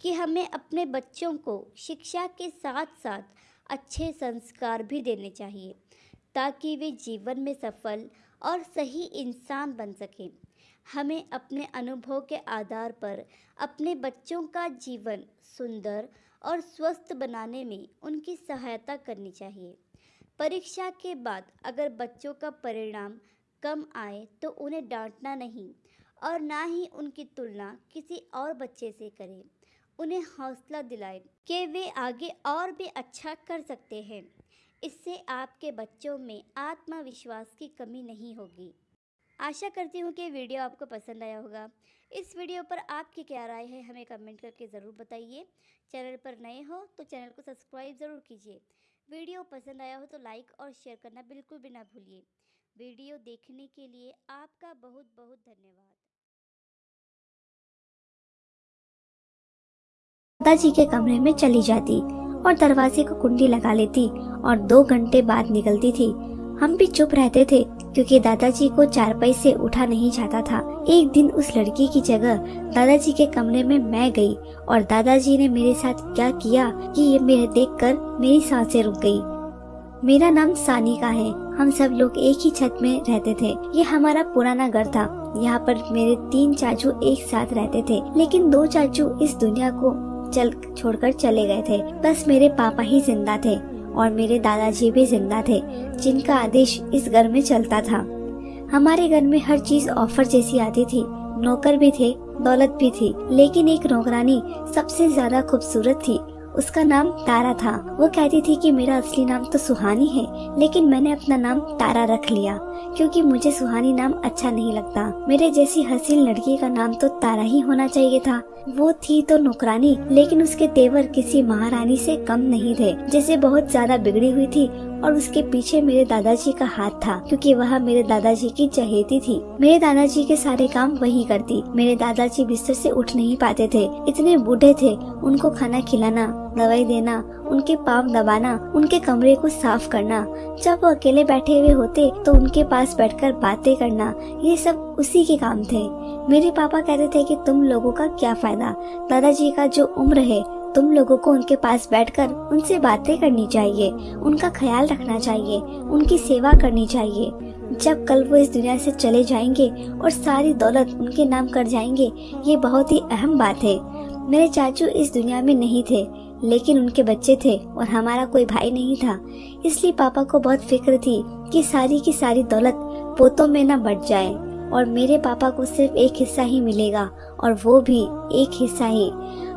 कि हमें अपने बच्चों को शिक्षा के साथ साथ अच्छे संस्कार भी देने चाहिए, ताकि वे जीवन में सफल और सही इंसान बन सकें। हमें अपने अनुभव के आधार पर अपने बच्चों का जीवन सुंदर और स्वस्थ बनाने में उनकी सहायता करनी चाहिए। परीक्षा के बाद अगर बच्चों का परिणाम कम आए तो उन्हें डांटना नहीं और ना ही उनकी तुलना किसी और बच्चे से करें। उन्हें हौसला दिलाएँ कि वे आगे और भी अच्छा कर सकते हैं। इससे आपके बच्चों में आत्मविश्वास की कमी नहीं होगी। आशा करती हूँ कि वीडियो आपको पसंद आया होगा। इस वीडियो पर आपकी क्या राय है, हमें कमेंट करके ज़रूर बताइए। चैनल पर नए हो तो चैनल को सब्सक्राइब ज़रूर कीजिए। वीडियो पसंद आया हो तो लाइक और शेयर करना बिल्कुल भी ना भूलिए। वीडियो देखने के लिए आपका बहुत बहुत धन्यवाद। माता जी के कमरे में चली जाती। और दरवाजे को कुंडी लगा लेती और दो घंटे बाद निकलती थी। हम भी चुप रहते थे, क्योंकि दादाजी को चारपाई से उठा नहीं जाता था। एक दिन उस लड़की की जगह दादाजी के कमरे में मैं गई और दादाजी ने मेरे साथ क्या किया कि ये मेरे देखकर मेरी साँसें रुक गई। मेरा नाम सानिका है। हम सब लोग एक ही छत में रहते थे। ये हमारा पुराना घर था। यहाँ पर मेरे तीन चाचू एक साथ रहते थे। लेकिन दो चाचू इस दुनिया को चल, छोड़कर चले गए थे। बस मेरे पापा ही ज़िंदा थे और मेरे दादाजी भी ज़िंदा थे, जिनका आदेश इस घर में चलता था। हमारे घर में हर चीज़ ऑफ़र जैसी आती थी। नौकर भी थे, दौलत भी थी, लेकिन एक नौकरानी सबसे ज़्यादा खूबसूरत थी। उसका नाम तारा था। वो कहती थी कि मेरा असली नाम तो सुहानी है, लेकिन मैंने अपना नाम तारा रख लिया, क्योंकि मुझे सुहानी नाम अच्छा नहीं लगता। मेरे जैसी हसीन लड़की का नाम तो तारा ही होना चाहिए था। वो थी तो नौकरानी, लेकिन उसके तेवर किसी महारानी से कम नहीं थे। जैसे बहुत ज़्यादा बिगड़ी हुई थी और उसके पीछे मेरे दादाजी का हाथ था, क्योंकि वह मेरे दादाजी की चहेती थी। मेरे दादाजी के सारे काम वही करती। मेरे दादाजी बिस्तर से उठ नहीं पाते थे। इतने बूढ़े थे। उनको खाना खिलाना, दवाई देना, उनके पाँव दबाना, उनके कमरे को साफ़ करना। जब वो अकेले बैठे हुए होते तो उनके पास बैठकर बातें करना, ये सब उसी के काम थे। मेरे पापा कहते थे कि तुम लोगों का क्या फ़ायदा? दादाजी का जो उम्र है तुम लोगों को उनके पास बैठकर उनसे बातें करनी चाहिए, उनका ख्याल रखना चाहिए, उनकी सेवा करनी चाहिए। जब कल वो इस दुनिया से चले जाएँगे और सारी दौलत उनके नाम कर जाएँगे, ये बहुत ही अहम बात है। मेरे चाचू इस दुनिया में नहीं थे, लेकिन उनके बच्चे थे और हमारा कोई भाई नहीं था। इसलिए पापा को बहुत फ़िक्र थी कि सारी की सारी दौलत पोतों में न बढ़ जाए और मेरे पापा को सिर्फ़ एक हिस्सा ही मिलेगा और वो भी एक हिस्सा ही।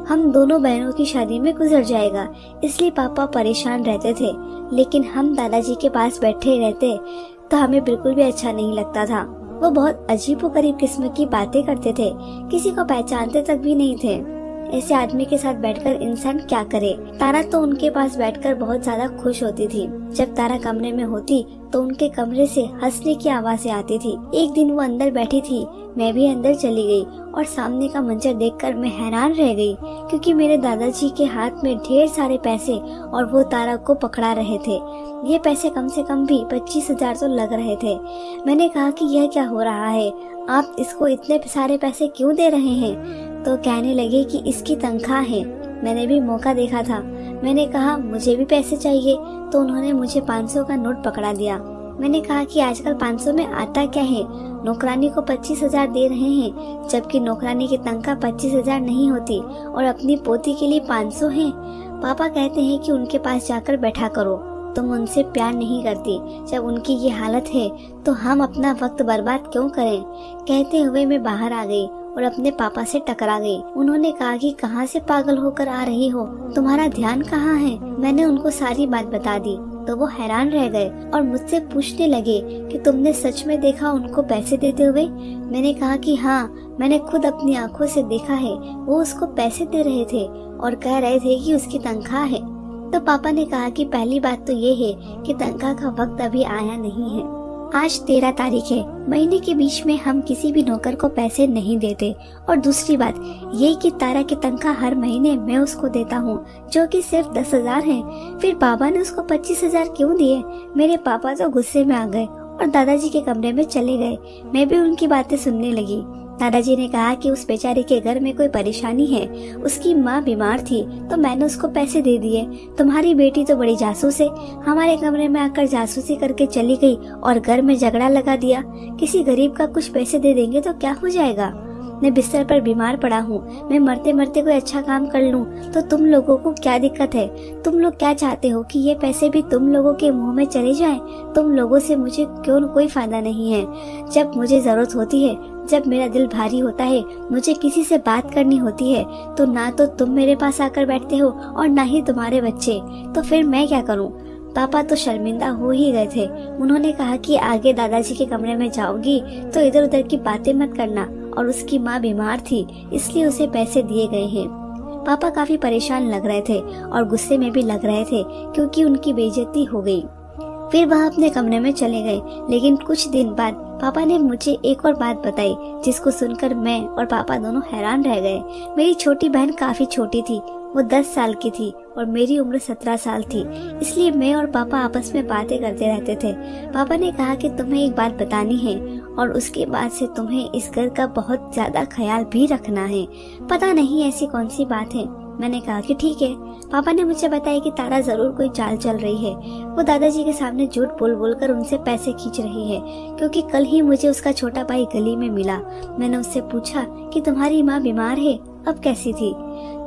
हम दोनों बहनों की शादी में गुजर जाएगा। इसलिए पापा परेशान रहते थे। लेकिन हम दादाजी के पास बैठे रहते तो हमें बिल्कुल भी अच्छा नहीं लगता था। वो बहुत अजीब करीब किस्म की बातें करते थे। किसी को पहचानते तक भी नहीं थे। ऐसे आदमी के साथ बैठकर इंसान क्या करे? तारा तो उनके पास बैठकर बहुत ज़्यादा खुश होती थी। जब तारा कमरे में होती तो उनके कमरे से हंसने की आवाज़ें आती थी। एक दिन वो अंदर बैठी थी। मैं भी अंदर चली गई और सामने का मंजर देखकर मैं हैरान रह गई, क्योंकि मेरे दादाजी के हाथ में ढेर सारे पैसे और वो तारा को पकड़ा रहे थे। ये पैसे कम से कम भी पच्चीस हज़ार तो लग रहे थे। मैंने कहा कि यह क्या हो रहा है? आप इसको इतने सारे पैसे क्यों दे रहे हैं? तो कहने लगे कि इसकी तनख्वाह है। मैंने भी मौका देखा था। मैंने कहा, मुझे भी पैसे चाहिए। तो उन्होंने मुझे 500 का नोट पकड़ा दिया। मैंने कहा कि आजकल 500 में आता क्या है? नौकरानी को पच्चीस हज़ार दे रहे हैं, जबकि नौकरानी की तनख्वाह पच्चीस हज़ार नहीं होती और अपनी पोती के लिए 500 है। पापा कहते हैं कि उनके पास जाकर बैठा करो। तुम उनसे प्यार नहीं करती। जब उनकी ये हालत है तो हम अपना वक्त बर्बाद क्यों करें? कहते हुए मैं बाहर आ गई। और अपने पापा से टकरा गई। उन्होंने कहा कि कहाँ से पागल होकर आ रही हो? तुम्हारा ध्यान कहाँ है? मैंने उनको सारी बात बता दी। तो वो हैरान रह गए और मुझसे पूछने लगे कि तुमने सच में देखा उनको पैसे देते हुए? मैंने कहा कि हाँ मैंने खुद अपनी आँखों से देखा है। वो उसको पैसे दे रहे थे और कह रहे थे कि उसकी तनख्वाह है। तो पापा ने कहा कि पहली बात तो ये है कि तनख्वाह का वक्त अभी आया नहीं है। आज तेरह तारीख है। महीने के बीच में हम किसी भी नौकर को पैसे नहीं देते। और दूसरी बात ये कि तारा की तनख्वाह हर महीने मैं उसको देता हूँ, जो कि सिर्फ़ दस हज़ार है। फिर पापा ने उसको पच्चीस हज़ार क्यूँ दिए? मेरे पापा तो गुस्से में आ गए और दादाजी के कमरे में चले गए। मैं भी उनकी बातें सुनने लगी। दादाजी ने कहा कि उस बेचारी के घर में कोई परेशानी है। उसकी माँ बीमार थी तो मैंने उसको पैसे दे दिए। तुम्हारी बेटी तो बड़ी जासूस है। हमारे कमरे में आकर जासूसी करके चली गई और घर में झगड़ा लगा दिया। किसी गरीब का कुछ पैसे दे देंगे तो क्या हो जाएगा? मैं बिस्तर पर बीमार पड़ा हूँ। मैं मरते मरते कोई अच्छा काम कर लूँ तो तुम लोगों को क्या दिक्कत है? तुम लोग क्या चाहते हो कि ये पैसे भी तुम लोगों के मुँह में चले जाएँ? तुम लोगों से मुझे क्यों कोई फ़ायदा नहीं है। जब मुझे ज़रूरत होती है जब मेरा दिल भारी होता है, मुझे किसी से बात करनी होती है तो ना तो तुम मेरे पास आकर बैठते हो और ना ही तुम्हारे बच्चे। तो फिर मैं क्या करूँ? पापा तो शर्मिंदा हो ही गए थे। उन्होंने कहा कि आगे दादाजी के कमरे में जाओगी तो इधर उधर की बातें मत करना, और उसकी माँ बीमार थी, इसलिए उसे पैसे दिए गए हैं। पापा काफ़ी परेशान लग रहे थे, और गुस्से में भी लग रहे थे, क्योंकि उनकी बेइज्जती हो गई। फिर वह अपने कमरे में चले गए। लेकिन कुछ दिन बाद पापा ने मुझे एक और बात बताई, जिसको सुनकर मैं और पापा दोनों हैरान रह गए। मेरी छोटी बहन काफ़ी छोटी थी, वो दस साल की थी और मेरी उम्र सत्रह साल थी। इसलिए मैं और पापा आपस में बातें करते रहते थे। पापा ने कहा कि तुम्हें एक बात बतानी है और उसके बाद से तुम्हें इस घर का बहुत ज़्यादा ख्याल भी रखना है। पता नहीं ऐसी कौन सी बात है मैंने कहा कि ठीक है। पापा ने मुझे बताया कि तारा ज़रूर कोई चाल चल रही है। वो दादाजी के सामने झूठ बोल बोल कर उनसे पैसे खींच रही है, क्योंकि कल ही मुझे उसका छोटा भाई गली में मिला। मैंने उससे पूछा कि तुम्हारी माँ बीमार है? अब कैसी थी?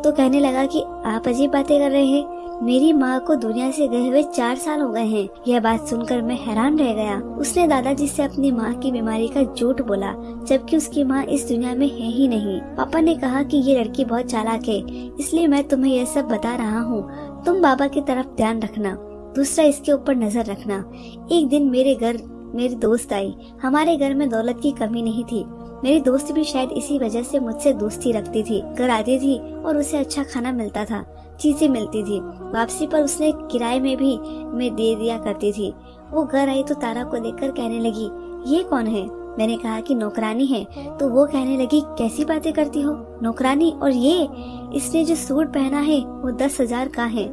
तो कहने लगा कि आप अजीब बातें कर रहे हैं। मेरी माँ को दुनिया से गए हुए चार साल हो गए हैं। यह बात सुनकर मैं हैरान रह गया। उसने दादाजी से अपनी माँ की बीमारी का झूठ बोला, जबकि उसकी माँ इस दुनिया में है ही नहीं। पापा ने कहा कि ये लड़की बहुत चालाक है, इसलिए मैं तुम्हें यह सब बता रहा हूँ। तुम बाबा की तरफ़ ध्यान रखना, दूसरा इसके ऊपर नज़र रखना। एक दिन मेरे घर, मेरी दोस्त आई। हमारे घर में दौलत की कमी नहीं थी। मेरी दोस्त भी शायद इसी वजह से मुझसे दोस्ती रखती थी। घर आती थी और उसे अच्छा खाना मिलता था। चीज़ें मिलती थी। वापसी पर उसने किराए में भी मैं दे दिया करती थी। वो घर आई तो तारा को देखकर कहने लगी, ये कौन है? मैंने कहा कि, नौकरानी है। तो वो कहने लगी, कैसी बातें करती हो? नौकरानी? और ये, इसने जो सूट पहना है, वो दस हज़ार का है।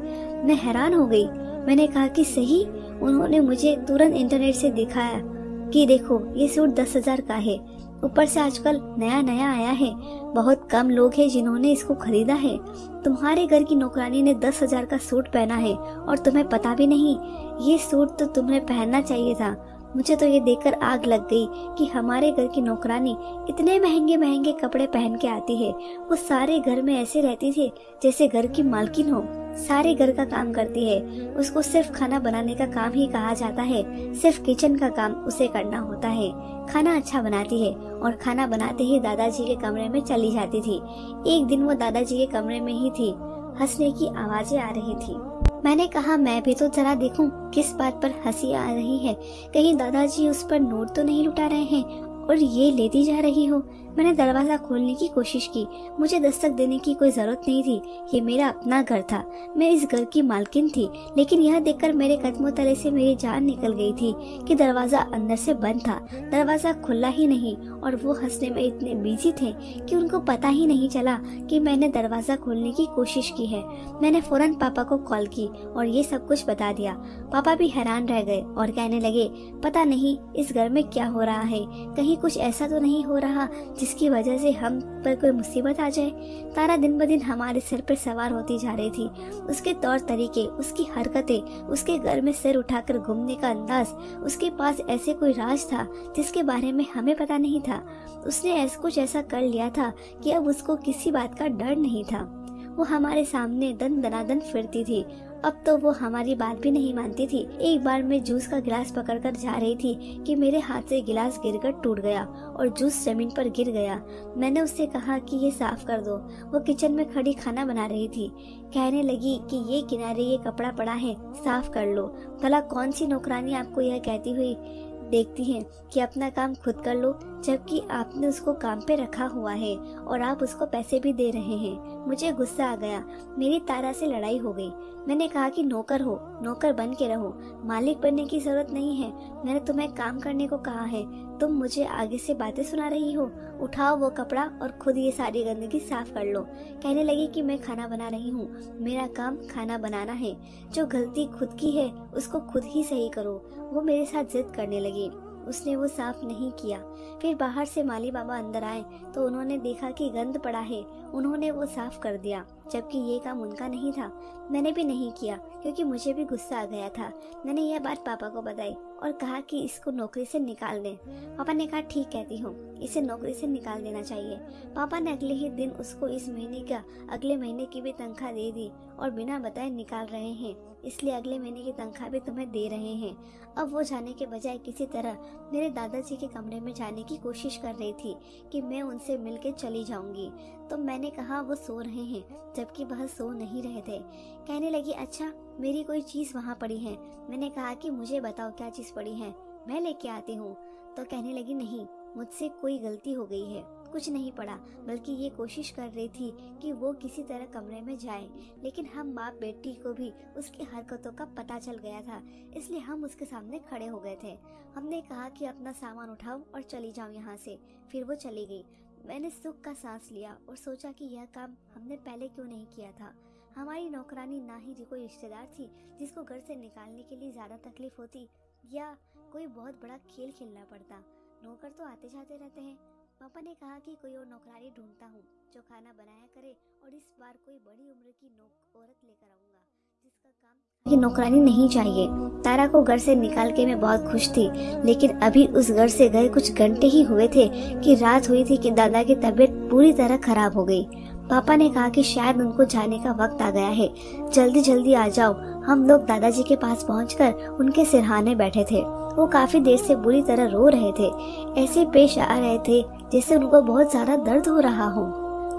मैं हैरान हो गई। मैंने कहा कि, सही? उन्होंने मुझे तुरंत इंटरनेट से दिखाया कि देखो, ये सूट दस हज़ार का है। ऊपर से आजकल नया नया आया है। बहुत कम लोग हैं जिन्होंने इसको खरीदा है। तुम्हारे घर की नौकरानी ने दस हज़ार का सूट पहना है और तुम्हें पता भी नहीं। ये सूट तो तुम्हें पहनना चाहिए था। मुझे तो ये देखकर आग लग गई कि हमारे घर की नौकरानी इतने महँगे महँगे कपड़े पहन के आती है। वो सारे घर में ऐसे रहती थी जैसे घर की मालकिन हो। सारे घर का काम करती है। उसको सिर्फ़ खाना बनाने का काम ही कहा जाता है। सिर्फ़ किचन का काम उसे करना होता है। खाना अच्छा बनाती है और खाना बनाते ही दादाजी के कमरे में चली जाती थी। एक दिन वो दादाजी के कमरे में ही थी। हंसने की आवाज़ें आ रही थी। मैंने कहा, मैं भी तो जरा देखूँ, किस बात पर हँसी आ रही है। कहीं दादाजी उस पर नोट तो नहीं लुटा रहे हैं और ये लेती जा रही हो। मैंने दरवाज़ा खोलने की कोशिश की। मुझे दस्तक देने की कोई ज़रूरत नहीं थी। ये मेरा अपना घर था। मैं इस घर की मालकिन थी, लेकिन यह देखकर मेरे कदमों तले से मेरी जान निकल गई थी कि दरवाज़ा अंदर से बंद था। दरवाज़ा खुला ही नहीं, और वो हंसने में इतने बिज़ी थे कि उनको पता ही नहीं चला कि मैंने दरवाज़ा खोलने की कोशिश की है। मैंने फ़ौरन पापा को कॉल की और ये सब कुछ बता दिया। पापा भी हैरान रह गए और कहने लगे, पता नहीं इस घर में क्या हो रहा है? कहीं कुछ ऐसा तो नहीं हो रहा जिसकी वजह से हम पर कोई मुसीबत आ जाए, तारा दिन ब दिन हमारे सिर पर सवार होती जा रही थी। उसके तौर तरीके, उसकी हरकतें, उसके घर में सिर उठाकर घूमने का अंदाज, उसके पास ऐसे कोई राज था जिसके बारे में हमें पता नहीं था। उसने ऐसा, कुछ ऐसा कर लिया था कि अब उसको किसी बात का डर नहीं था। वो हमारे सामने दन दनादन फिरती थी। अब तो वो हमारी बात भी नहीं मानती थी। एक बार मैं जूस का गिलास पकड़कर जा रही थी कि मेरे हाथ से गिलास गिरकर टूट गया और जूस ज़मीन पर गिर गया। मैंने उससे कहा कि ये साफ़ कर दो। वो किचन में खड़ी खाना बना रही थी। कहने लगी कि ये किनारे ये कपड़ा पड़ा है, साफ़ कर लो। भला कौन सी नौकरानी आपको यह कहती हुई देखती हैं कि अपना काम खुद कर लो, जबकि आपने उसको काम पे रखा हुआ है और आप उसको पैसे भी दे रहे हैं। मुझे गुस्सा आ गया। मेरी तारा से लड़ाई हो गई। मैंने कहा कि नौकर हो, नौकर बन के रहो। मालिक बनने की ज़रूरत नहीं है। मैंने तुम्हें काम करने को कहा है। तुम मुझे आगे से बातें सुना रही हो। उठाओ वो कपड़ा और खुद ये सारी गंदगी साफ़ कर लो। कहने लगी कि मैं खाना बना रही हूँ। मेरा काम खाना बनाना है। जो गलती खुद की है, उसको खुद ही सही करो। वो मेरे साथ जिद करने लगी। उसने वो साफ़ नहीं किया। फिर बाहर से माली बाबा अंदर आए तो उन्होंने देखा कि गंद पड़ा है। उन्होंने वो साफ़ कर दिया, जबकि ये काम उनका नहीं था। मैंने भी नहीं किया, क्योंकि मुझे भी गुस्सा आ गया था। मैंने यह बात पापा को बताई और कहा कि इसको नौकरी से निकाल दें। पापा ने कहा, ठीक, कहती हूँ। इसे नौकरी से निकाल देना चाहिए। पापा ने अगले ही दिन उसको इस महीने का, अगले महीने की भी तनख्वाह दे दी और बिना बताए निकाल रहे हैं। इसलिए अगले महीने की तनख्वाह भी तुम्हें दे रहे हैं। अब वो जाने के बजाय किसी तरह मेरे दादाजी के कमरे में जाने की कोशिश कर रही थी कि मैं उनसे मिलकर चली जाऊँगी। तो मैंने कहा, वो सो रहे हैं। जबकि वह सो नहीं रहे थे। कहने लगी अच्छा मेरी कोई चीज़ वहाँ पड़ी है। मैंने कहा कि, मुझे बताओ क्या चीज़ पड़ी है? मैं लेके आती हूँ। तो कहने लगी, नहीं, मुझसे कोई गलती हो गई है। कुछ नहीं पड़ा, बल्कि ये कोशिश कर रही थी कि वो किसी तरह कमरे में जाए। लेकिन हम बाप बेटी को भी उसकी हरकतों का पता चल गया था, इसलिए हम उसके सामने खड़े हो गए थे। हमने कहा कि अपना सामान उठाओ और चली जाओ यहाँ से। फिर वो चली गई। मैंने सुख का सांस लिया और सोचा कि यह काम हमने पहले क्यों नहीं किया था। हमारी नौकरानी ना ही कोई रिश्तेदार थी, जिसको घर से निकालने के लिए ज़्यादा तकलीफ़ होती या कोई बहुत बड़ा खेल खेलना पड़ता। नौकर तो आते जाते रहते हैं। पापा ने कहा कि कोई और नौकरानी ढूंढता हूँ, जो खाना बनाया करे और इस बार कोई बड़ी उम्र की नौक औरत लेकर आऊँगा, जिसका काम नौकरानी नहीं चाहिए। तारा को घर से निकाल के मैं बहुत खुश थी, लेकिन अभी उस घर से गए कुछ घंटे ही हुए थे कि रात हुई थी कि दादा की तबीयत पूरी तरह खराब हो गई। पापा ने कहा कि शायद उनको जाने का वक्त आ गया है। जल्दी जल्दी आ जाओ। हम लोग दादाजी के पास पहुंचकर उनके सिरहाने बैठे थे। वो काफ़ी देर से बुरी तरह रो रहे थे। ऐसे पेश आ रहे थे जैसे उनको बहुत ज़्यादा दर्द हो रहा हो।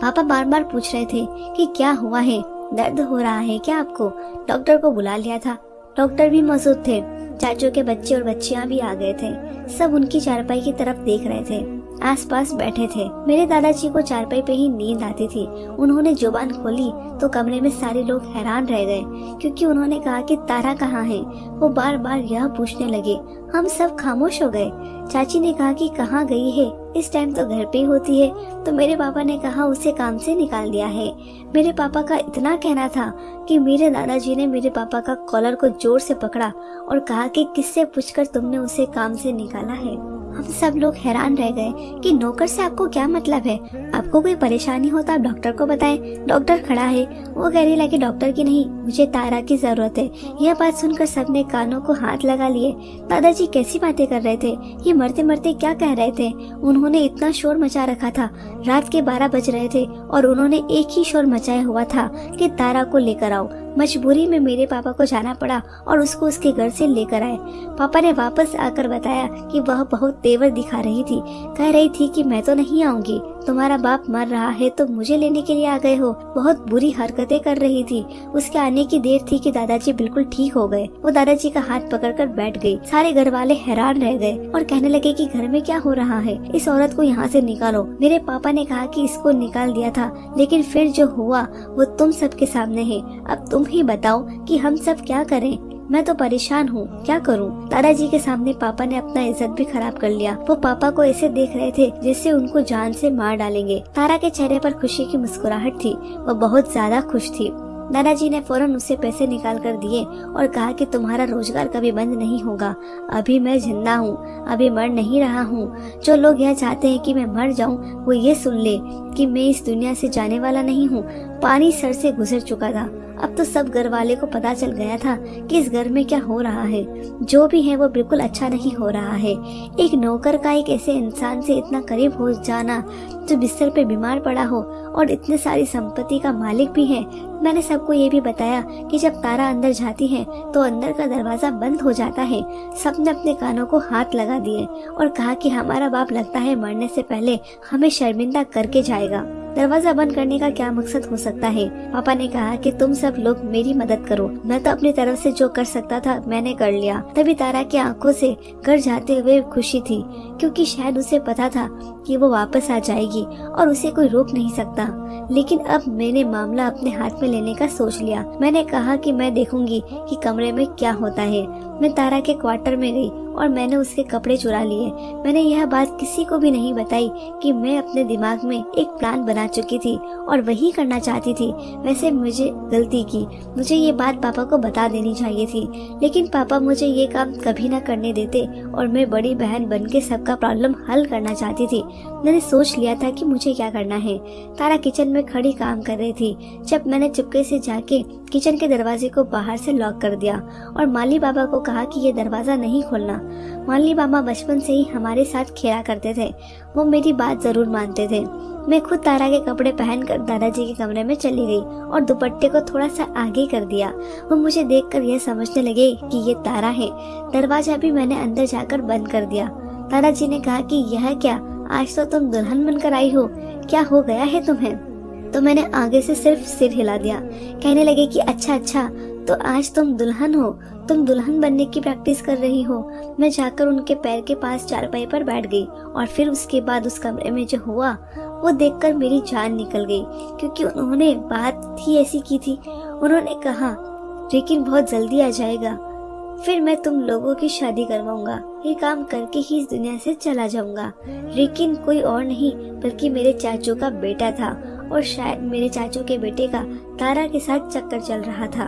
पापा बार बार पूछ रहे थे कि क्या हुआ है? दर्द हो रहा है क्या आपको? डॉक्टर को बुला लिया था। डॉक्टर भी मौजूद थे। चाचू के बच्चे और बच्चियाँ भी आ गए थे। सब उनकी चारपाई की तरफ़ देख रहे थे। आसपास बैठे थे। मेरे दादाजी को चारपाई पे ही नींद आती थी। उन्होंने ज़ुबान खोली तो कमरे में सारे लोग हैरान रह गए, क्योंकि उन्होंने कहा कि तारा कहाँ है? वो बार बार यह पूछने लगे। हम सब खामोश हो गए। चाची ने कहा कि कहाँ गई है? इस टाइम तो घर पे होती है तो मेरे पापा ने कहा, उसे काम से निकाल दिया है। मेरे पापा का इतना कहना था कि मेरे दादाजी ने मेरे पापा का कॉलर को ज़ोर से पकड़ा और कहा कि किससे पूछकर तुमने उसे काम से निकाला है? हम सब लोग हैरान रह गए कि नौकर से आपको क्या मतलब है। आपको कोई परेशानी हो तो आप डॉक्टर को बताएँ। डॉक्टर खड़ा है। वो कह रही लगे डॉक्टर की नहीं, मुझे तारा की ज़रूरत है। यह बात सुनकर सबने कानों को हाथ लगा लिए। दादाजी कैसी बातें कर रहे थे? ये मरते मरते क्या कह रहे थे? उन्होंने इतना शोर मचा रखा था। रात के बारह बज रहे थे और उन्होंने एक ही शोर मचाया हुआ था कि तारा को लेकर आओ। मजबूरी में मेरे पापा को जाना पड़ा और उसको उसके घर से लेकर आए। पापा ने वापस आकर बताया कि वह बहुत तेवर दिखा रही थी। कह रही थी कि मैं तो नहीं आऊँगी। तुम्हारा बाप मर रहा है तो मुझे लेने के लिए आ गए हो। बहुत बुरी हरकतें कर रही थी। उसके आने की देर थी कि दादाजी बिल्कुल ठीक हो गए। वो दादाजी का हाथ पकड़कर बैठ गई। सारे घर वाले हैरान रह गए और कहने लगे कि घर में क्या हो रहा है? इस औरत को यहाँ से निकालो। मेरे पापा ने कहा कि इसको निकाल दिया था, लेकिन फिर जो हुआ, वो तुम सबके सामने है। अब तुम ही बताओ कि हम सब क्या करें? मैं तो परेशान हूँ। क्या करूँ? दादाजी के सामने पापा ने अपना इज़्ज़त भी खराब कर लिया। वो पापा को ऐसे देख रहे थे, जिससे उनको जान से मार डालेंगे। तारा के चेहरे पर खुशी की मुस्कुराहट थी वो बहुत ज़्यादा खुश थी। दादाजी ने फ़ौरन उससे पैसे निकाल कर दिए और कहा कि तुम्हारा रोज़गार कभी बंद नहीं होगा। अभी मैं ज़िंदा हूँ, अभी मर नहीं रहा हूँ। जो लोग यह चाहते हैं कि मैं मर जाऊँ, वो ये सुन ले कि मैं इस दुनिया से जाने वाला नहीं हूँ। पानी सर से गुजर चुका था। अब तो सब घर वाले को पता चल गया था कि इस घर में क्या हो रहा है। जो भी है वो बिल्कुल अच्छा नहीं हो रहा है। एक नौकर का एक ऐसे इंसान से इतना करीब हो जाना, जो बिस्तर पे बीमार पड़ा हो और इतने सारी संपत्ति का मालिक भी है मैंने सबको ये भी बताया कि जब तारा अंदर जाती है तो अंदर का दरवाज़ा बंद हो जाता है। सबने अपने कानों को हाथ लगा दिए और कहा कि हमारा बाप लगता है मरने से पहले हमें शर्मिंदा करके जाएगा। दरवाज़ा बंद करने का क्या मकसद हो सकता है? पापा ने कहा कि तुम सब लोग मेरी मदद करो। मैं तो अपनी तरफ़ से जो कर सकता था, मैंने कर लिया। तभी तारा की आँखों से घर जाते हुए खुशी थी, क्योंकि शायद उसे पता था कि वो वापस आ जाएगी और उसे कोई रोक नहीं सकता। लेकिन अब मैंने मामला अपने हाथ में लेने का सोच लिया। मैंने कहा कि मैं देखूँगी कि कमरे में क्या होता है। मैं तारा के क्वार्टर में गई और मैंने उसके कपड़े चुरा लिए। मैंने यह बात किसी को भी नहीं बताई कि मैं अपने दिमाग में एक प्लान बना चुकी थी और वही करना चाहती थी। वैसे मुझे गलती की। मुझे ये बात पापा को बता देनी चाहिए थी। लेकिन पापा मुझे ये काम कभी ना करने देते और मैं बड़ी बहन बन के सबका प्रॉब्लम हल करना चाहती थी। मैंने सोच लिया था कि मुझे क्या करना है। तारा किचन में खड़ी काम कर रही थी। जब मैंने चुपके से जाके किचन के दरवाजे को बाहर से लॉक कर दिया और माली बाबा को कहा कि ये दरवाज़ा नहीं खोलना। माली बाबा बचपन से ही हमारे साथ खेला करते थे। वो मेरी बात ज़रूर मानते थे। मैं खुद तारा के कपड़े पहनकर दादाजी के कमरे में चली गई और दुपट्टे को थोड़ा सा आगे कर दिया। वो मुझे देखकर यह समझने लगे कि ये तारा है। दरवाज़ा भी मैंने अंदर जाकर बंद कर दिया। दादाजी ने कहा कि यह क्या? आज तो तुम दुल्हन बनकर आई हो। क्या हो गया है तुम्हें? तो मैंने आगे से सिर्फ़ सिर हिला दिया। कहने लगे कि अच्छा अच्छा तो आज तुम दुल्हन हो, तुम दुल्हन बनने की प्रैक्टिस कर रही हो। मैं जाकर उनके पैर के पास चारपाई पर बैठ गई और फिर उसके बाद उस कमरे में जो हुआ, वो देखकर मेरी जान निकल गई, क्योंकि उन्होंने बात ही ऐसी की थी। उन्होंने कहा, लेकिन बहुत जल्दी आ जाएगा। फिर मैं तुम लोगों की शादी करवाऊँगा। ये काम करके ही इस दुनिया से चला जाऊँगा। लेकिन कोई और नहीं, बल्कि मेरे चाचू का बेटा था। और शायद मेरे चाचू के बेटे का तारा के साथ चक्कर चल रहा था।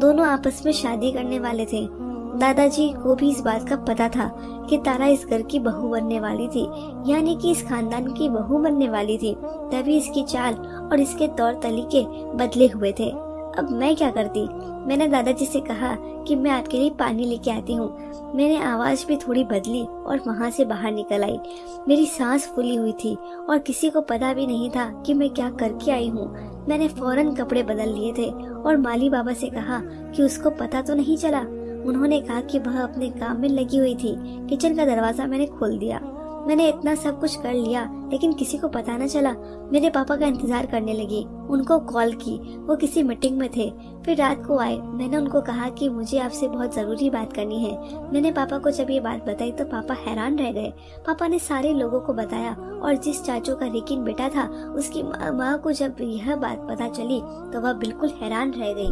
दोनों आपस में शादी करने वाले थे। दादाजी को भी इस बात का पता था कि तारा इस घर की बहू बनने वाली थी, यानी कि इस खानदान की बहू बनने वाली थी। तभी इसकी चाल और इसके तौर तरीके बदले हुए थे। अब मैं क्या करती? मैंने दादाजी से कहा कि मैं आपके लिए पानी लेके आती हूँ। मैंने आवाज़ भी थोड़ी बदली और वहाँ से बाहर निकल आई। मेरी सांस फूली हुई थी और किसी को पता भी नहीं था कि मैं क्या करके आई हूँ। मैंने फ़ौरन कपड़े बदल लिए थे और माली बाबा से कहा कि उसको पता तो नहीं चला। उन्होंने कहा कि वह अपने काम में लगी हुई थी। किचन का दरवाज़ा मैंने खोल दिया। मैंने इतना सब कुछ कर लिया, लेकिन किसी को पता न चला। मेरे पापा का इंतज़ार करने लगी। उनको कॉल की। वो किसी मीटिंग में थे। फिर रात को आए। मैंने उनको कहा कि मुझे आपसे बहुत ज़रूरी बात करनी है। मैंने पापा को जब ये बात बताई तो पापा हैरान रह गए। पापा ने सारे लोगों को बताया, और जिस चाचू का रिकिन बेटा था, उसकी माँ को जब यह बात पता चली तो वह बिल्कुल हैरान रह गई।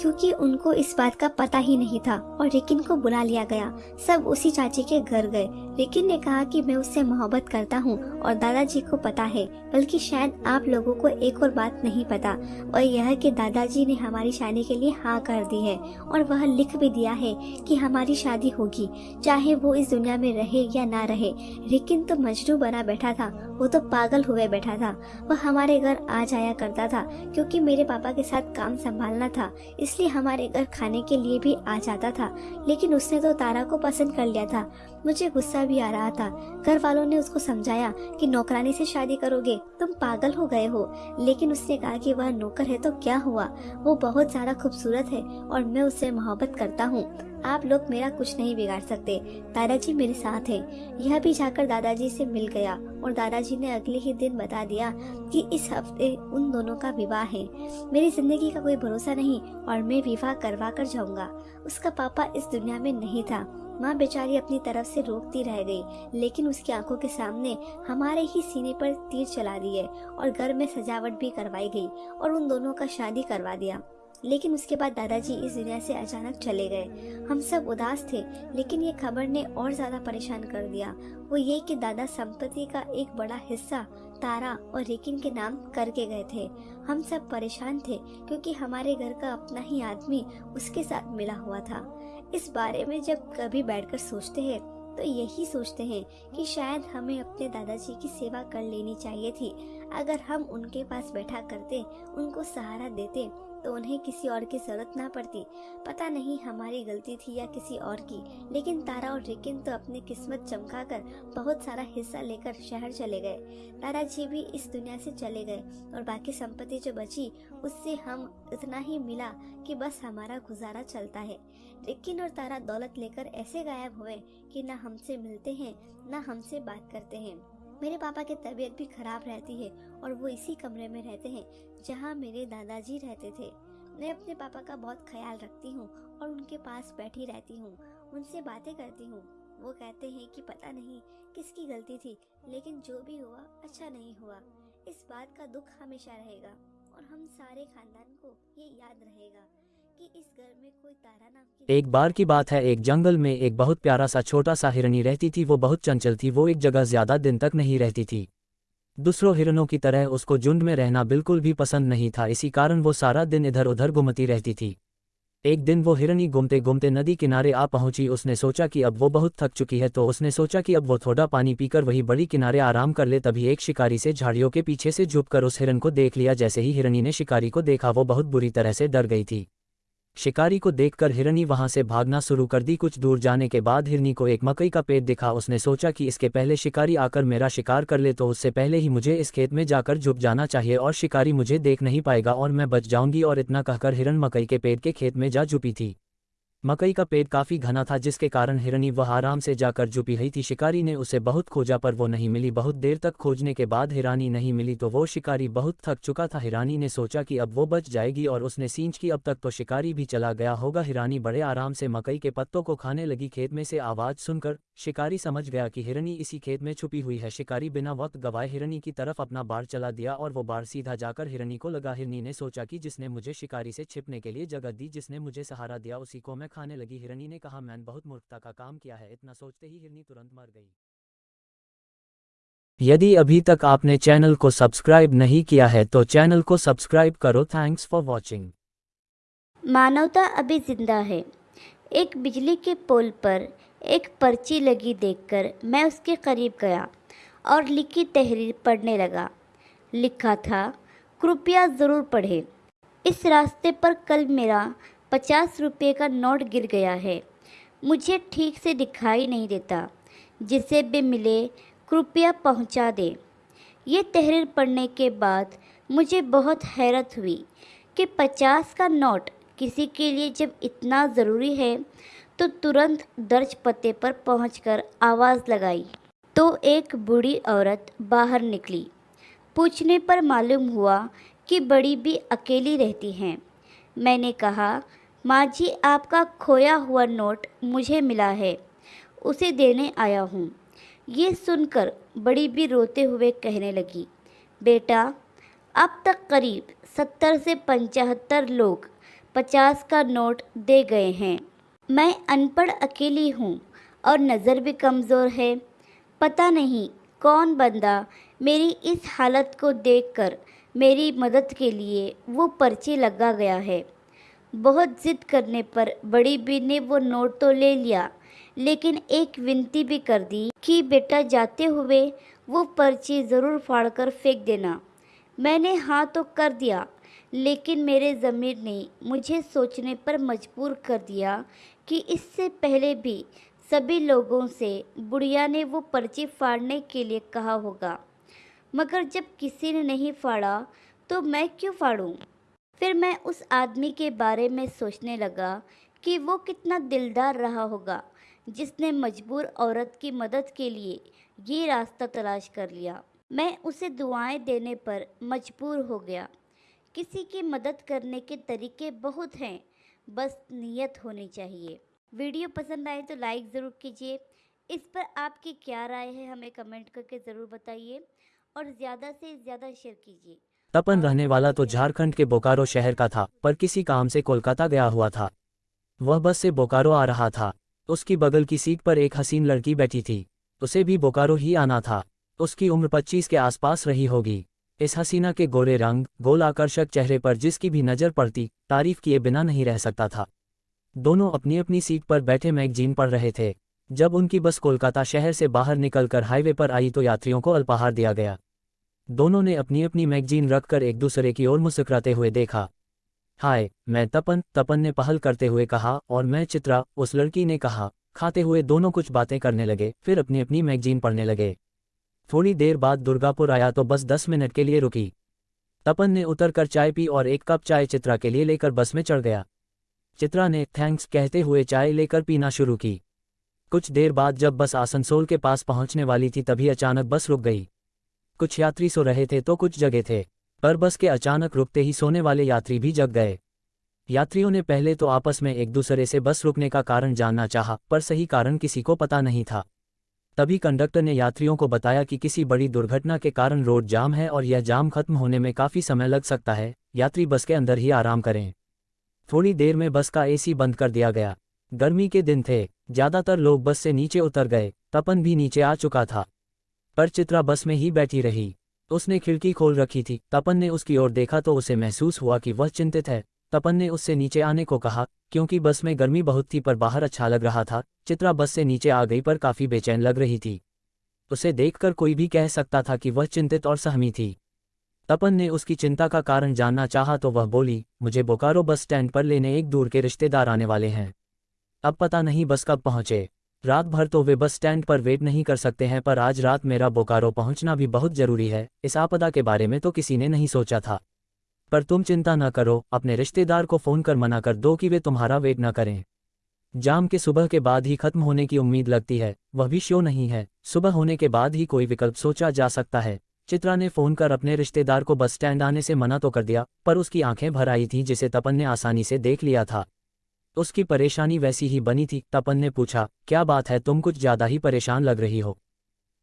क्योंकि उनको इस बात का पता ही नहीं था और रिकिन को बुला लिया गया। सब उसी चाची के घर गए। रिकिन ने कहा कि मैं उससे मोहब्बत करता हूँ और दादाजी को पता है, बल्कि शायद आप लोगों को एक और बात नहीं पता। और यह कि दादाजी ने हमारी शादी के लिए हाँ कर दी है और वह लिख भी दिया है कि हमारी शादी होगी, चाहे वो इस दुनिया में रहे या ना रहे। रिकिन तो मजनू बना बैठा था वो तो पागल हुए बैठा था। वह हमारे घर आ जाया करता था, क्योंकि मेरे पापा के साथ काम संभालना था, इसलिए हमारे घर खाने के लिए भी आ जाता था। लेकिन उसने तो तारा को पसंद कर लिया था। मुझे गुस्सा भी आ रहा था। घर वालों ने उसको समझाया कि नौकरानी से शादी करोगे, तुम पागल हो गए हो। लेकिन उसने कहा कि वह नौकर है तो क्या हुआ? वो बहुत ज़्यादा खूबसूरत है और मैं उससे मोहब्बत करता हूँ। आप लोग मेरा कुछ नहीं बिगाड़ सकते। दादाजी मेरे साथ हैं। यह भी जाकर दादाजी से मिल गया और दादाजी ने अगले ही दिन बता दिया कि इस हफ़्ते उन दोनों का विवाह है। मेरी ज़िंदगी का कोई भरोसा नहीं और मैं विवाह करवा कर जाऊँगा। उसका पापा इस दुनिया में नहीं था। माँ बेचारी अपनी तरफ़ से रोकती रह गई, लेकिन उसकी आँखों के सामने हमारे ही सीने पर तीर चला दिए और घर में सजावट भी करवाई गई और उन दोनों का शादी करवा दिया। लेकिन उसके बाद दादाजी इस दुनिया से अचानक चले गए। हम सब उदास थे, लेकिन ये खबर ने और ज़्यादा परेशान कर दिया। वो ये कि दादा संपत्ति का एक बड़ा हिस्सा, तारा और रेकिन के नाम करके गए थे। हम सब परेशान थे, क्योंकि हमारे घर का अपना ही आदमी उसके साथ मिला हुआ था। इस बारे में जब कभी बैठकर सोचते हैं तो यही सोचते हैं कि शायद हमें अपने दादाजी की सेवा कर लेनी चाहिए थी। अगर हम उनके पास बैठा करते, उनको सहारा देते तो उन्हें किसी और की ज़रूरत ना पड़ती। पता नहीं हमारी गलती थी या किसी और की, लेकिन तारा और रिकिन तो अपनी किस्मत चमकाकर बहुत सारा हिस्सा लेकर शहर चले गए। तारा जी भी इस दुनिया से चले गए और बाकी संपत्ति जो बची, उससे हम इतना ही मिला कि बस हमारा गुजारा चलता है। रिकिन और तारा दौलत लेकर ऐसे गायब हुए कि ना हमसे मिलते हैं, ना हमसे बात करते हैं। मेरे पापा की तबीयत भी खराब रहती है और वो इसी कमरे में रहते हैं, जहाँ मेरे दादाजी रहते थे। मैं अपने पापा का बहुत ख्याल रखती हूँ और उनके पास बैठी रहती हूँ, उनसे बातें करती हूँ। वो कहते हैं कि पता नहीं किसकी गलती थी, लेकिन जो भी हुआ अच्छा नहीं हुआ। इस बात का दुख हमेशा रहेगा और हम सारे खानदान को ये याद रहेगा एक बार की बात है, एक जंगल में एक बहुत प्यारा सा, छोटा सा हिरनी रहती थी। वो बहुत चंचल थी, वो एक जगह ज़्यादा दिन तक नहीं रहती थी। दूसरों हिरणों की तरह उसको झुंड में रहना बिल्कुल भी पसंद नहीं था, इसी कारण वो सारा दिन इधर उधर घूमती रहती थी। एक दिन वो हिरनी घूमते घूमते नदी किनारे आ पहुँची, उसने सोचा कि अब वो बहुत थक चुकी है तो उसने सोचा कि अब वो थोड़ा पानी पीकर वही बड़ी किनारे आराम कर ले, तभी एक शिकारी से झाड़ियों के पीछे से झुककर उस हिरन को देख लिया, जैसे ही हिरनी ने शिकारी को देखा, वो बहुत बुरी तरह से डर गई थी। शिकारी को देखकर हिरनी वहाँ से भागना शुरू कर दी। कुछ दूर जाने के बाद हिरनी को एक मकई का पेड़ दिखा। उसने सोचा कि इसके पहले शिकारी आकर मेरा शिकार कर ले तो उससे पहले ही मुझे इस खेत में जाकर झुक जाना चाहिए और शिकारी मुझे देख नहीं पाएगा और मैं बच जाऊँगी और इतना कहकर हिरन मकई के पेड़ के खेत में जा झुपी थी। मकई का पेड़ काफ़ी घना था, जिसके कारण हिरनी वह आराम से जाकर जुपी रही थी। शिकारी ने उसे बहुत खोजा, पर वो नहीं मिली। बहुत देर तक खोजने के बाद हिरानी नहीं मिली तो वो शिकारी बहुत थक चुका था। हिरानी ने सोचा कि अब वो बच जाएगी, और उसने सींच की। अब तक तो शिकारी भी चला गया होगा। हिरानी बड़े आराम से मकई के पत्तों को खाने लगी। खेत में से आवाज़ सुनकर शिकारी समझ गया कि हिरनी इसी खेत में छुपी हुई है। शिकारी बिना वक्त गवाए हिरनी की तरफ़ अपना बार चला दिया, और वो बार सीधा जाकर हिरनी को लगा। हिरनी ने सोचा कि जिसने मुझे शिकारी से छिपने के लिए जगह दी, जिसने मुझे सहारा दिया, उसी को मैं खाने लगी। हिरनी ने कहा, मैंने बहुत मूर्खता का काम किया है, इतना सोचते ही हिरनी तुरंत मर गई। यदि अभी तक आपने चैनल को सब्सक्राइब नहीं किया है तो चैनल को सब्सक्राइब करो। Thanks for watching. मानवता अभी ज़िंदा है। एक बिजली के पोल पर एक पर्ची लगी देखकर मैं उसके करीब गया और लिखी तहरीर पढ़ने लगा। लिखा था, कृपया ज़रूर पढ़ें। इस रास्ते पर कल मेरा पचास रुपये का नोट गिर गया है। मुझे ठीक से दिखाई नहीं देता। जिसे भी मिले, कृपया पहुँचा दे। ये तहरीर पढ़ने के बाद मुझे बहुत हैरत हुई कि पचास का नोट किसी के लिए जब इतना ज़रूरी है तो तुरंत दर्ज पते पर पहुंचकर आवाज़ लगाई। तो एक बूढ़ी औरत बाहर निकली। पूछने पर मालूम हुआ कि बड़ी भी अकेली रहती हैं। मैंने कहा माँ जी आपका खोया हुआ नोट मुझे मिला है। उसे देने आया हूँ। ये सुनकर बड़ी भी रोते हुए कहने लगी, बेटा, अब तक करीब सत्तर से पंचहत्तर लोग पचास का नोट दे गए हैं। मैं अनपढ़ अकेली हूँ और नज़र भी कमज़ोर है। पता नहीं कौन बंदा मेरी इस हालत को देखकर मेरी मदद के लिए वो पर्ची लगा गया है। बहुत ज़िद करने पर बड़ी बी ने वो नोट तो ले लिया, लेकिन एक विनती भी कर दी कि बेटा जाते हुए वो पर्ची ज़रूर फाड़ कर फेंक देना मैंने हाँ तो कर दिया, लेकिन मेरे ज़मीर ने मुझे सोचने पर मजबूर कर दिया कि इससे पहले भी सभी लोगों से बुढ़िया ने वो पर्ची फाड़ने के लिए कहा होगा मगर जब किसी ने नहीं फाड़ा तो मैं क्यों फाड़ूं? फिर मैं उस आदमी के बारे में सोचने लगा कि वो कितना दिलदार रहा होगा, जिसने मजबूर औरत की मदद के लिए ये रास्ता तलाश कर लिया। मैं उसे दुआएँ देने पर मजबूर हो गया। किसी की मदद करने के तरीके बहुत हैं, बस नीयत होनी चाहिए। वीडियो पसंद आए तो लाइक ज़रूर कीजिए। इस पर आपकी क्या राय है, हमें कमेंट करके ज़रूर बताइए और ज़्यादा से ज़्यादा शेयर कीजिए। तपन रहने वाला तो झारखंड के बोकारो शहर का था, पर किसी काम से कोलकाता गया हुआ था। वह बस से बोकारो आ रहा था। उसकी बगल की सीट पर एक हसीन लड़की बैठी थी। उसे भी बोकारो ही आना था। उसकी उम्र पच्चीस के आसपास रही होगी। इस हसीना के गोरे रंग, गोल आकर्षक चेहरे पर जिसकी भी नज़र पड़ती, तारीफ़ किए बिना नहीं रह सकता था। दोनों अपनी अपनी सीट पर बैठे मैगजीन पढ़ रहे थे। जब उनकी बस कोलकाता शहर से बाहर निकलकर हाईवे पर आई तो यात्रियों को अल्पाहार दिया गया। दोनों ने अपनी अपनी मैगजीन रखकर एक दूसरे की ओर मुस्कुराते हुए देखा। हाय, मैं तपन तपन ने पहल करते हुए कहा और मैं, चित्रा, उस लड़की ने कहा। खाते हुए दोनों कुछ बातें करने लगे, फिर अपनी अपनी मैगजीन पढ़ने लगे। थोड़ी देर बाद दुर्गापुर आया तो बस दस मिनट के लिए रुकी। तपन ने उतरकर चाय पी और एक कप चाय चित्रा के लिए लेकर बस में चढ़ गया। चित्रा ने थैंक्स कहते हुए चाय लेकर पीना शुरू की। कुछ देर बाद जब बस आसनसोल के पास पहुँचने वाली थी तभी अचानक बस रुक गई। कुछ यात्री सो रहे थे तो कुछ जगह थे, पर बस के अचानक रुकते ही सोने वाले यात्री भी जग गए। यात्रियों ने पहले तो आपस में एक दूसरे से बस रुकने का कारण जानना चाहा, पर सही कारण किसी को पता नहीं था। तभी कंडक्टर ने यात्रियों को बताया कि किसी बड़ी दुर्घटना के कारण रोड जाम है और यह जाम खत्म होने में काफ़ी समय लग सकता है, यात्री बस के अंदर ही आराम करें। थोड़ी देर में बस का एसी बंद कर दिया गया। गर्मी के दिन थे, ज़्यादातर लोग बस से नीचे उतर गए, तपन भी नीचे आ चुका था। पर चित्रा बस में ही बैठी रही। उसने खिड़की खोल रखी थी। तपन ने उसकी ओर देखा तो उसे महसूस हुआ कि वह चिंतित है। तपन ने उससे नीचे आने को कहा, क्योंकि बस में गर्मी बहुत थी पर बाहर अच्छा लग रहा था। चित्रा बस से नीचे आ गई पर काफ़ी बेचैन लग रही थी। उसे देखकर कोई भी कह सकता था कि वह चिंतित और सहमी थी। तपन ने उसकी चिंता का कारण जानना चाहा तो वह बोली, मुझे बोकारो बस स्टैंड पर लेने एक दूर के रिश्तेदार आने वाले हैं। अब पता नहीं बस कब पहुँचे। रात भर तो वे बस स्टैंड पर वेट नहीं कर सकते हैं, पर आज रात मेरा बोकारो पहुँचना भी बहुत ज़रूरी है, इस आपदा के बारे में तो किसी ने नहीं सोचा था। पर तुम चिंता न करो, अपने रिश्तेदार को फ़ोन कर मना कर दो कि वे तुम्हारा वेट न करें। जाम के सुबह के बाद ही खत्म होने की उम्मीद लगती है, वह भी शो नहीं है, सुबह होने के बाद ही कोई विकल्प सोचा जा सकता है। चित्रा ने फ़ोन कर अपने रिश्तेदार को बस स्टैंड आने से मना तो कर दिया, पर उसकी आँखें भर आई थीं, जिसे तपन ने आसानी से देख लिया था। उसकी परेशानी वैसी ही बनी थी। तपन ने पूछा, क्या बात है? तुम कुछ ज़्यादा ही परेशान लग रही हो।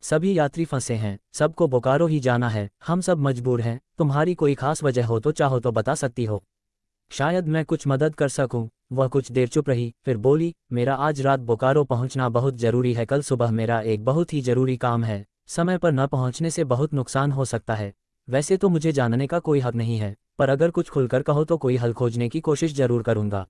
सभी यात्री फंसे हैं। सबको बोकारो ही जाना है। हम सब मजबूर हैं। तुम्हारी कोई खास वजह हो तो चाहो तो बता सकती हो। शायद मैं कुछ मदद कर सकूँ। वह कुछ देर चुप रही, फिर बोली, मेरा आज रात बोकारो पहुँचना बहुत ज़रूरी है। कल सुबह मेरा एक बहुत ही ज़रूरी काम है। समय पर न पहुँचने से बहुत नुकसान हो सकता है। वैसे तो मुझे जानने का कोई हक नहीं है, पर अगर कुछ खुलकर कहो तो कोई हल खोजने की कोशिश ज़रूर करूँगा।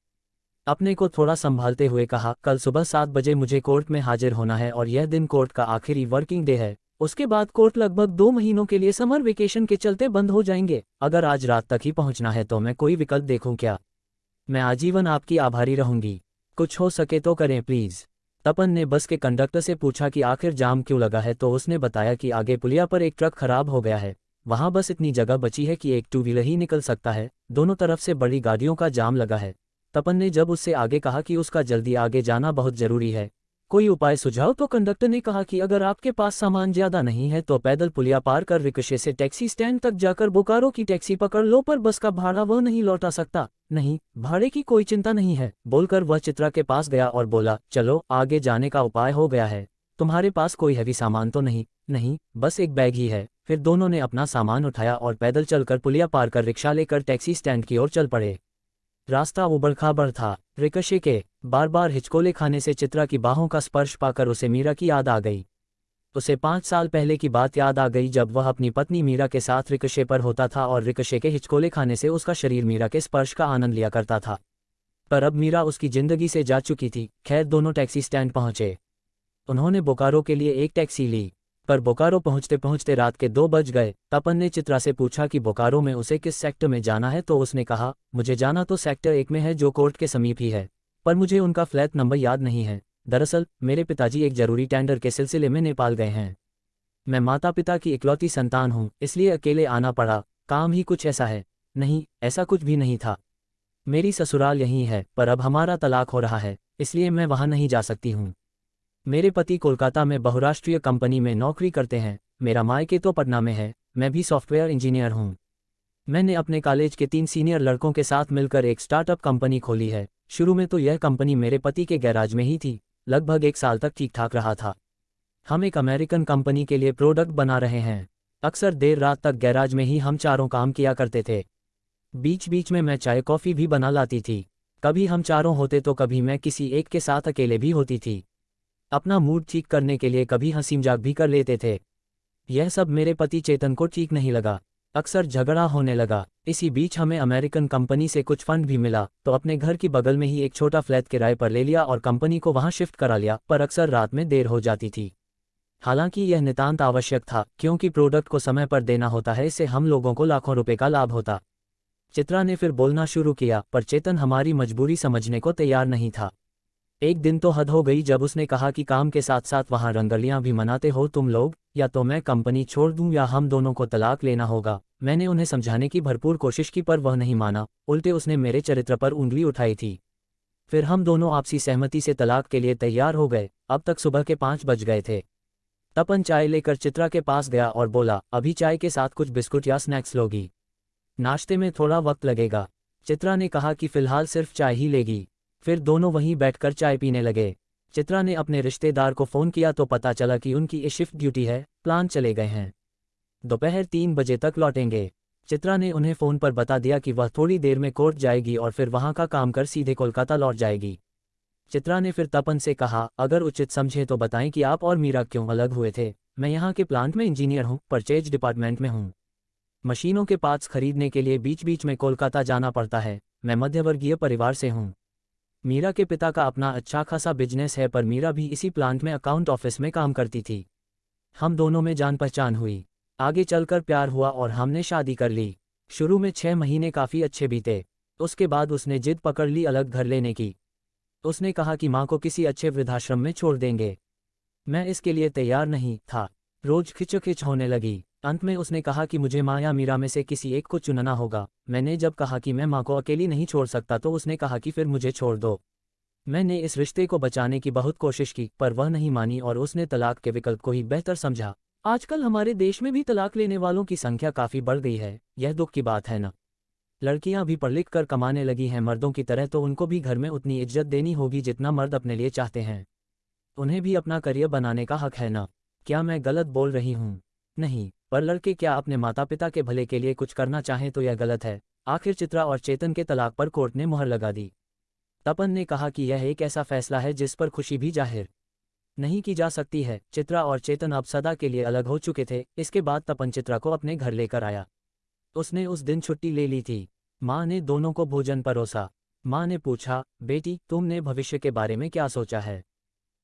अपने को थोड़ा संभालते हुए कहा, कल सुबह सात बजे मुझे कोर्ट में हाजिर होना है और यह दिन कोर्ट का आखिरी वर्किंग डे है। उसके बाद कोर्ट लगभग दो महीनों के लिए समर वेकेशन के चलते बंद हो जाएँगे। अगर आज रात तक ही पहुँचना है तो मैं कोई विकल्प देखूँ क्या? मैं आजीवन आपकी आभारी रहूँगी। कुछ हो सके तो करें, प्लीज़। तपन ने बस के कंडक्टर से पूछा कि आखिर जाम क्यों लगा है तो उसने बताया कि आगे पुलिया पर एक ट्रक खराब हो गया है। वहाँ बस इतनी जगह बची है कि एक टू व्हीलर ही निकल सकता है। दोनों तरफ़ से बड़ी गाड़ियों का जाम लगा है। तपन ने जब उससे आगे कहा कि उसका जल्दी आगे जाना बहुत ज़रूरी है, कोई उपाय सुझाव? तो कंडक्टर ने कहा कि अगर आपके पास सामान ज़्यादा नहीं है तो पैदल पुलिया पार कर रिक्शे से टैक्सी स्टैंड तक जाकर बोकारो की टैक्सी पकड़ लो, पर बस का भाड़ा वह नहीं लौटा सकता। नहीं, भाड़े की कोई चिंता नहीं है, बोलकर वह चित्रा के पास गया और बोला, चलो, आगे जाने का उपाय हो गया है। तुम्हारे पास कोई हैवी सामान तो नहीं? नहीं, बस एक बैग ही है। फिर दोनों ने अपना सामान उठाया और पैदल चलकर पुलिया पार कर रिक्शा लेकर टैक्सी स्टैंड की ओर चल पड़े। रास्ता उबड़ खाबड़ था। रिकशे के बार बार हिचकोले खाने से चित्रा की बाहों का स्पर्श पाकर उसे मीरा की याद आ गई। उसे पाँच साल पहले की बात याद आ गई जब वह अपनी पत्नी मीरा के साथ रिकशे पर होता था और रिकशे के हिचकोले खाने से उसका शरीर मीरा के स्पर्श का आनंद लिया करता था। पर अब मीरा उसकी ज़िंदगी से जा चुकी थी। खैर, दोनों टैक्सी स्टैंड पहुँचे। उन्होंने बोकारो के लिए एक टैक्सी ली। पर बोकारो पहुँचते पहुँचते रात के दो बज गए। तपन ने चित्रा से पूछा कि बोकारो में उसे किस सेक्टर में जाना है तो उसने कहा, मुझे जाना तो सेक्टर एक में है जो कोर्ट के समीप ही है, पर मुझे उनका फ्लैट नंबर याद नहीं है। दरअसल, मेरे पिताजी एक ज़रूरी टेंडर के सिलसिले में नेपाल गए हैं। मैं माता पिता की इकलौती संतान हूँ, इसलिए अकेले आना पड़ा। काम ही कुछ ऐसा है। नहीं, ऐसा कुछ भी नहीं था। मेरी ससुराल यहीं है, पर अब हमारा तलाक हो रहा है, इसलिए मैं वहाँ नहीं जा सकती हूँ। मेरे पति कोलकाता में बहुराष्ट्रीय कंपनी में नौकरी करते हैं, मेरा मायके तो पटना में है, मैं भी सॉफ्टवेयर इंजीनियर हूँ। मैंने अपने कॉलेज के तीन सीनियर लड़कों के साथ मिलकर एक स्टार्टअप कंपनी खोली है, शुरू में तो यह कंपनी मेरे पति के गैराज में ही थी, लगभग एक साल तक ठीक ठाक रहा था। हम एक अमेरिकन कंपनी के लिए प्रोडक्ट बना रहे हैं, अक्सर देर रात तक गैराज में ही हम चारों काम किया करते थे। बीच बीच में मैं चाय कॉफ़ी भी बना लाती थी, कभी हम चारों होते तो कभी मैं किसी एक के साथ अकेले भी होती थी। अपना मूड ठीक करने के लिए कभी हँसी मज़ाक भी कर लेते थे। यह सब मेरे पति चेतन को ठीक नहीं लगा। अक्सर झगड़ा होने लगा। इसी बीच हमें अमेरिकन कंपनी से कुछ फंड भी मिला तो अपने घर की बगल में ही एक छोटा फ्लैट किराए पर ले लिया और कंपनी को वहाँ शिफ्ट करा लिया, पर अक्सर रात में देर हो जाती थी। हालाँकि यह नितांत आवश्यक था, क्योंकि प्रोडक्ट को समय पर देना होता है, इससे हम लोगों को लाखों रुपए का लाभ होता। चित्रा ने फिर बोलना शुरू किया, पर चेतन हमारी मजबूरी समझने को तैयार नहीं था। एक दिन तो हद हो गई जब उसने कहा कि काम के साथ साथ वहाँ रंगलियाँ भी मनाते हो तुम लोग, या तो मैं कंपनी छोड़ दूँ या हम दोनों को तलाक लेना होगा। मैंने उन्हें समझाने की भरपूर कोशिश की पर वह नहीं माना। उल्टे उसने मेरे चरित्र पर उंगली उठाई थी। फिर हम दोनों आपसी सहमति से तलाक के लिए तैयार हो गए। अब तक सुबह के पाँच बज गए थे। तपन चाय लेकर चित्रा के पास गया और बोला, अभी चाय के साथ कुछ बिस्कुट या स्नैक्स लोगी। नाश्ते में थोड़ा वक्त लगेगा। चित्रा ने कहा कि फ़िलहाल सिर्फ़ चाय ही लेगी। फिर दोनों वहीं बैठकर चाय पीने लगे। चित्रा ने अपने रिश्तेदार को फ़ोन किया तो पता चला कि उनकी ये शिफ्ट ड्यूटी है, प्लान चले गए हैं। दोपहर तीन बजे तक लौटेंगे। चित्रा ने उन्हें फ़ोन पर बता दिया कि वह थोड़ी देर में कोर्ट जाएगी और फिर वहाँ का काम कर सीधे कोलकाता लौट जाएगी। चित्रा ने फिर तपन से कहा, अगर उचित समझे तो बताएँ कि आप और मीरा क्यों अलग हुए थे? मैं यहाँ के प्लांट में इंजीनियर हूँ, परचेज डिपार्टमेंट में हूँ। मशीनों के पार्ट्स खरीदने के लिए बीच बीच में कोलकाता जाना पड़ता है। मैं मध्यवर्गीय परिवार से हूँ। मीरा के पिता का अपना अच्छा खासा बिज़नेस है, पर मीरा भी इसी प्लांट में अकाउंट ऑफ़िस में काम करती थी। हम दोनों में जान पहचान हुई। आगे चलकर प्यार हुआ और हमने शादी कर ली। शुरू में छह महीने काफ़ी अच्छे बीते। उसके बाद उसने जिद पकड़ ली अलग घर लेने की। उसने कहा कि माँ को किसी अच्छे वृद्धाश्रम में छोड़ देंगे। मैं इसके लिए तैयार नहीं था। रोज खिचखिच होने लगी। अंत में उसने कहा कि मुझे माँ या मीरा में से किसी एक को चुनना होगा। मैंने जब कहा कि मैं माँ को अकेली नहीं छोड़ सकता तो उसने कहा कि फिर मुझे छोड़ दो। मैंने इस रिश्ते को बचाने की बहुत कोशिश की, पर वह नहीं मानी और उसने तलाक के विकल्प को ही बेहतर समझा। आजकल हमारे देश में भी तलाक लेने वालों की संख्या काफ़ी बढ़ गई है। यह दुख की बात है ना? लड़कियाँ भी पढ़ लिख कर कमाने लगी हैं, मर्दों की तरह तो उनको भी घर में उतनी इज़्ज़त देनी होगी जितना मर्द अपने लिए चाहते हैं। उन्हें भी अपना करियर बनाने का हक है ना? क्या मैं गलत बोल रही हूँ? नहीं, पर लड़के क्या अपने माता पिता के भले के लिए कुछ करना चाहें तो यह गलत है। आखिर चित्रा और चेतन के तलाक पर कोर्ट ने मुहर लगा दी। तपन ने कहा कि यह एक ऐसा फैसला है जिस पर खुशी भी ज़ाहिर। नहीं की जा सकती है। चित्रा और चेतन अब सदा के लिए अलग हो चुके थे। इसके बाद तपन चित्रा को अपने घर लेकर आया। उसने उस दिन छुट्टी ले ली थी। माँ ने दोनों को भोजन परोसा। माँ ने पूछा, बेटी, तुमने भविष्य के बारे में क्या सोचा है?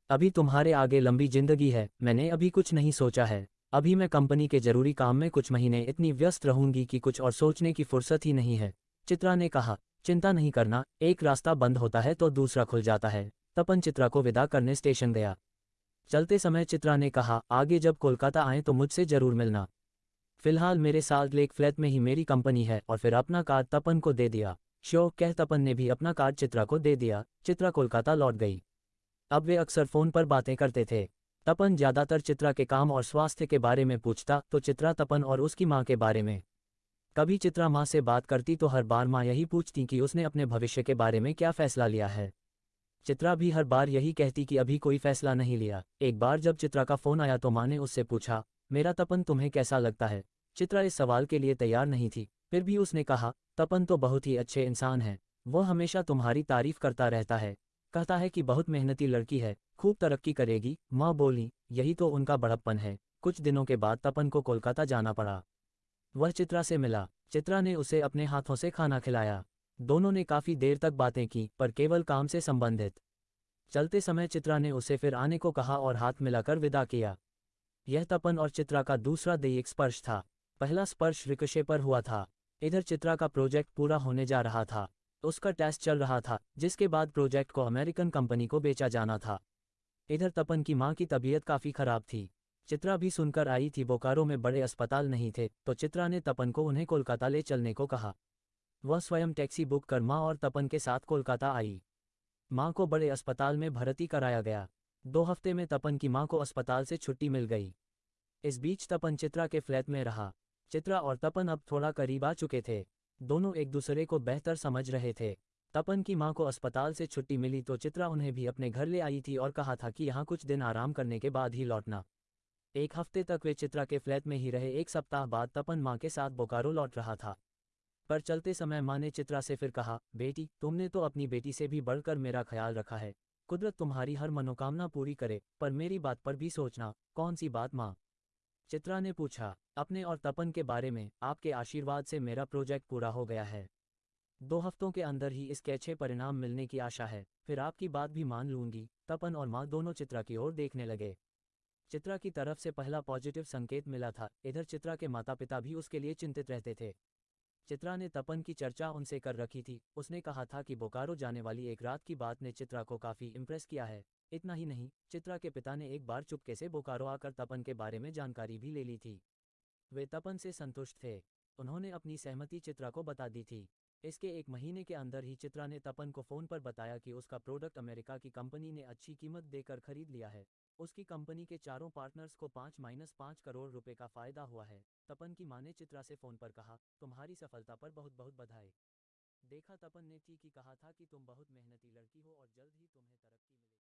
अभी तुम्हारे आगे लंबी ज़िंदगी है। मैंने अभी कुछ नहीं सोचा है। अभी मैं कंपनी के ज़रूरी काम में कुछ महीने इतनी व्यस्त रहूँगी कि कुछ और सोचने की फुर्सत ही नहीं है। चित्रा ने कहा, चिंता नहीं करना, एक रास्ता बंद होता है तो दूसरा खुल जाता है। तपन चित्रा को विदा करने स्टेशन गया। चलते समय चित्रा ने कहा, आगे जब कोलकाता आए तो मुझसे ज़रूर मिलना। फ़िलहाल मेरे साल्ट लेक फ्लैट में ही मेरी कंपनी है और फिर अपना कार्ड तपन को दे दिया। श्यो कह तपन ने भी अपना कार्ड चित्रा को दे दिया। चित्रा कोलकाता लौट गई। अब वे अक्सर फ़ोन पर बातें करते थे। तपन ज़्यादातर चित्रा के काम और स्वास्थ्य के बारे में पूछता तो चित्रा तपन और उसकी माँ के बारे में। कभी चित्रा माँ से बात करती तो हर बार माँ यही पूछती कि उसने अपने भविष्य के बारे में क्या फैसला लिया है। चित्रा भी हर बार यही कहती कि अभी कोई फैसला नहीं लिया। एक बार जब चित्रा का फ़ोन आया तो माँ ने उससे पूछा, मेरा तपन तुम्हें कैसा लगता है? चित्रा इस सवाल के लिए तैयार नहीं थी। फिर भी उसने कहा, तपन तो बहुत ही अच्छे इंसान है। वो हमेशा तुम्हारी तारीफ़ करता रहता है। कहता है कि बहुत मेहनती लड़की है। खूब तरक्की करेगी। माँ बोली, यही तो उनका बड़प्पन है। कुछ दिनों के बाद तपन को कोलकाता जाना पड़ा वह चित्रा से मिला। चित्रा ने उसे अपने हाथों से खाना खिलाया। दोनों ने काफ़ी देर तक बातें की, पर केवल काम से संबंधित। चलते समय चित्रा ने उसे फिर आने को कहा और हाथ मिलाकर विदा किया। यह तपन और चित्रा का दूसरा दैयिक स्पर्श था। पहला स्पर्श रिकशे पर हुआ था। इधर चित्रा का प्रोजेक्ट पूरा होने जा रहा था। उसका टेस्ट चल रहा था, जिसके बाद प्रोजेक्ट को अमेरिकन कंपनी को बेचा जाना था। इधर तपन की माँ की तबीयत काफ़ी खराब थी। चित्रा भी सुनकर आई थी, बोकारो में बड़े अस्पताल नहीं थे तो चित्रा ने तपन को उन्हें कोलकाता ले चलने को कहा। वह स्वयं टैक्सी बुक कर माँ और तपन के साथ कोलकाता आई। माँ को बड़े अस्पताल में भर्ती कराया गया। दो हफ़्ते में तपन की माँ को अस्पताल से छुट्टी मिल गई। इस बीच तपन चित्रा के फ्लैट में रहा। चित्रा और तपन अब थोड़ा करीब आ चुके थे। दोनों एक दूसरे को बेहतर समझ रहे थे। तपन की माँ को अस्पताल से छुट्टी मिली तो चित्रा उन्हें भी अपने घर ले आई थी और कहा था कि यहाँ कुछ दिन आराम करने के बाद ही लौटना। एक हफ़्ते तक वे चित्रा के फ्लैट में ही रहे, एक सप्ताह बाद तपन माँ के साथ बोकारो लौट रहा था। पर चलते समय माँ ने चित्रा से फिर कहा, बेटी, तुमने तो अपनी बेटी से भी बढ़कर मेरा ख्याल रखा है। कुदरत तुम्हारी हर मनोकामना पूरी करे, पर मेरी बात पर भी सोचना। कौन सी बात माँ? चित्रा ने पूछा, अपने और तपन के बारे में, आपके आशीर्वाद से मेरा प्रोजेक्ट पूरा हो गया है। दो हफ्तों के अंदर ही इसके अच्छे परिणाम मिलने की आशा है। फिर आपकी बात भी मान लूँगी। तपन और माँ दोनों चित्रा की ओर देखने लगे। चित्रा की तरफ़ से पहला पॉजिटिव संकेत मिला था। इधर चित्रा के माता पिता भी उसके लिए चिंतित रहते थे। चित्रा ने तपन की चर्चा उनसे कर रखी थी। उसने कहा था कि बोकारो जाने वाली एक रात की बात ने चित्रा को काफ़ी इम्प्रेस किया है। इतना ही नहीं, चित्रा के पिता ने एक बार चुपके से बोकारो आकर तपन के बारे में जानकारी भी ले ली थी। वे तपन से संतुष्ट थे। उन्होंने अपनी सहमति चित्रा को बता दी थी। इसके एक महीने के अंदर ही चित्रा ने तपन को फ़ोन पर बताया कि उसका प्रोडक्ट अमेरिका की कंपनी ने अच्छी कीमत देकर खरीद लिया है। उसकी कंपनी के चारों पार्टनर्स को पाँच माइनस पाँच करोड़ रुपए का फ़ायदा हुआ है। तपन की माँ ने चित्रा से फ़ोन पर कहा, तुम्हारी सफलता पर बहुत बहुत बधाई। देखा तपन ने ठीक ही कहा था कि तुम बहुत मेहनती लड़की हो और जल्द ही तुम्हें तरक्की मिलेगी।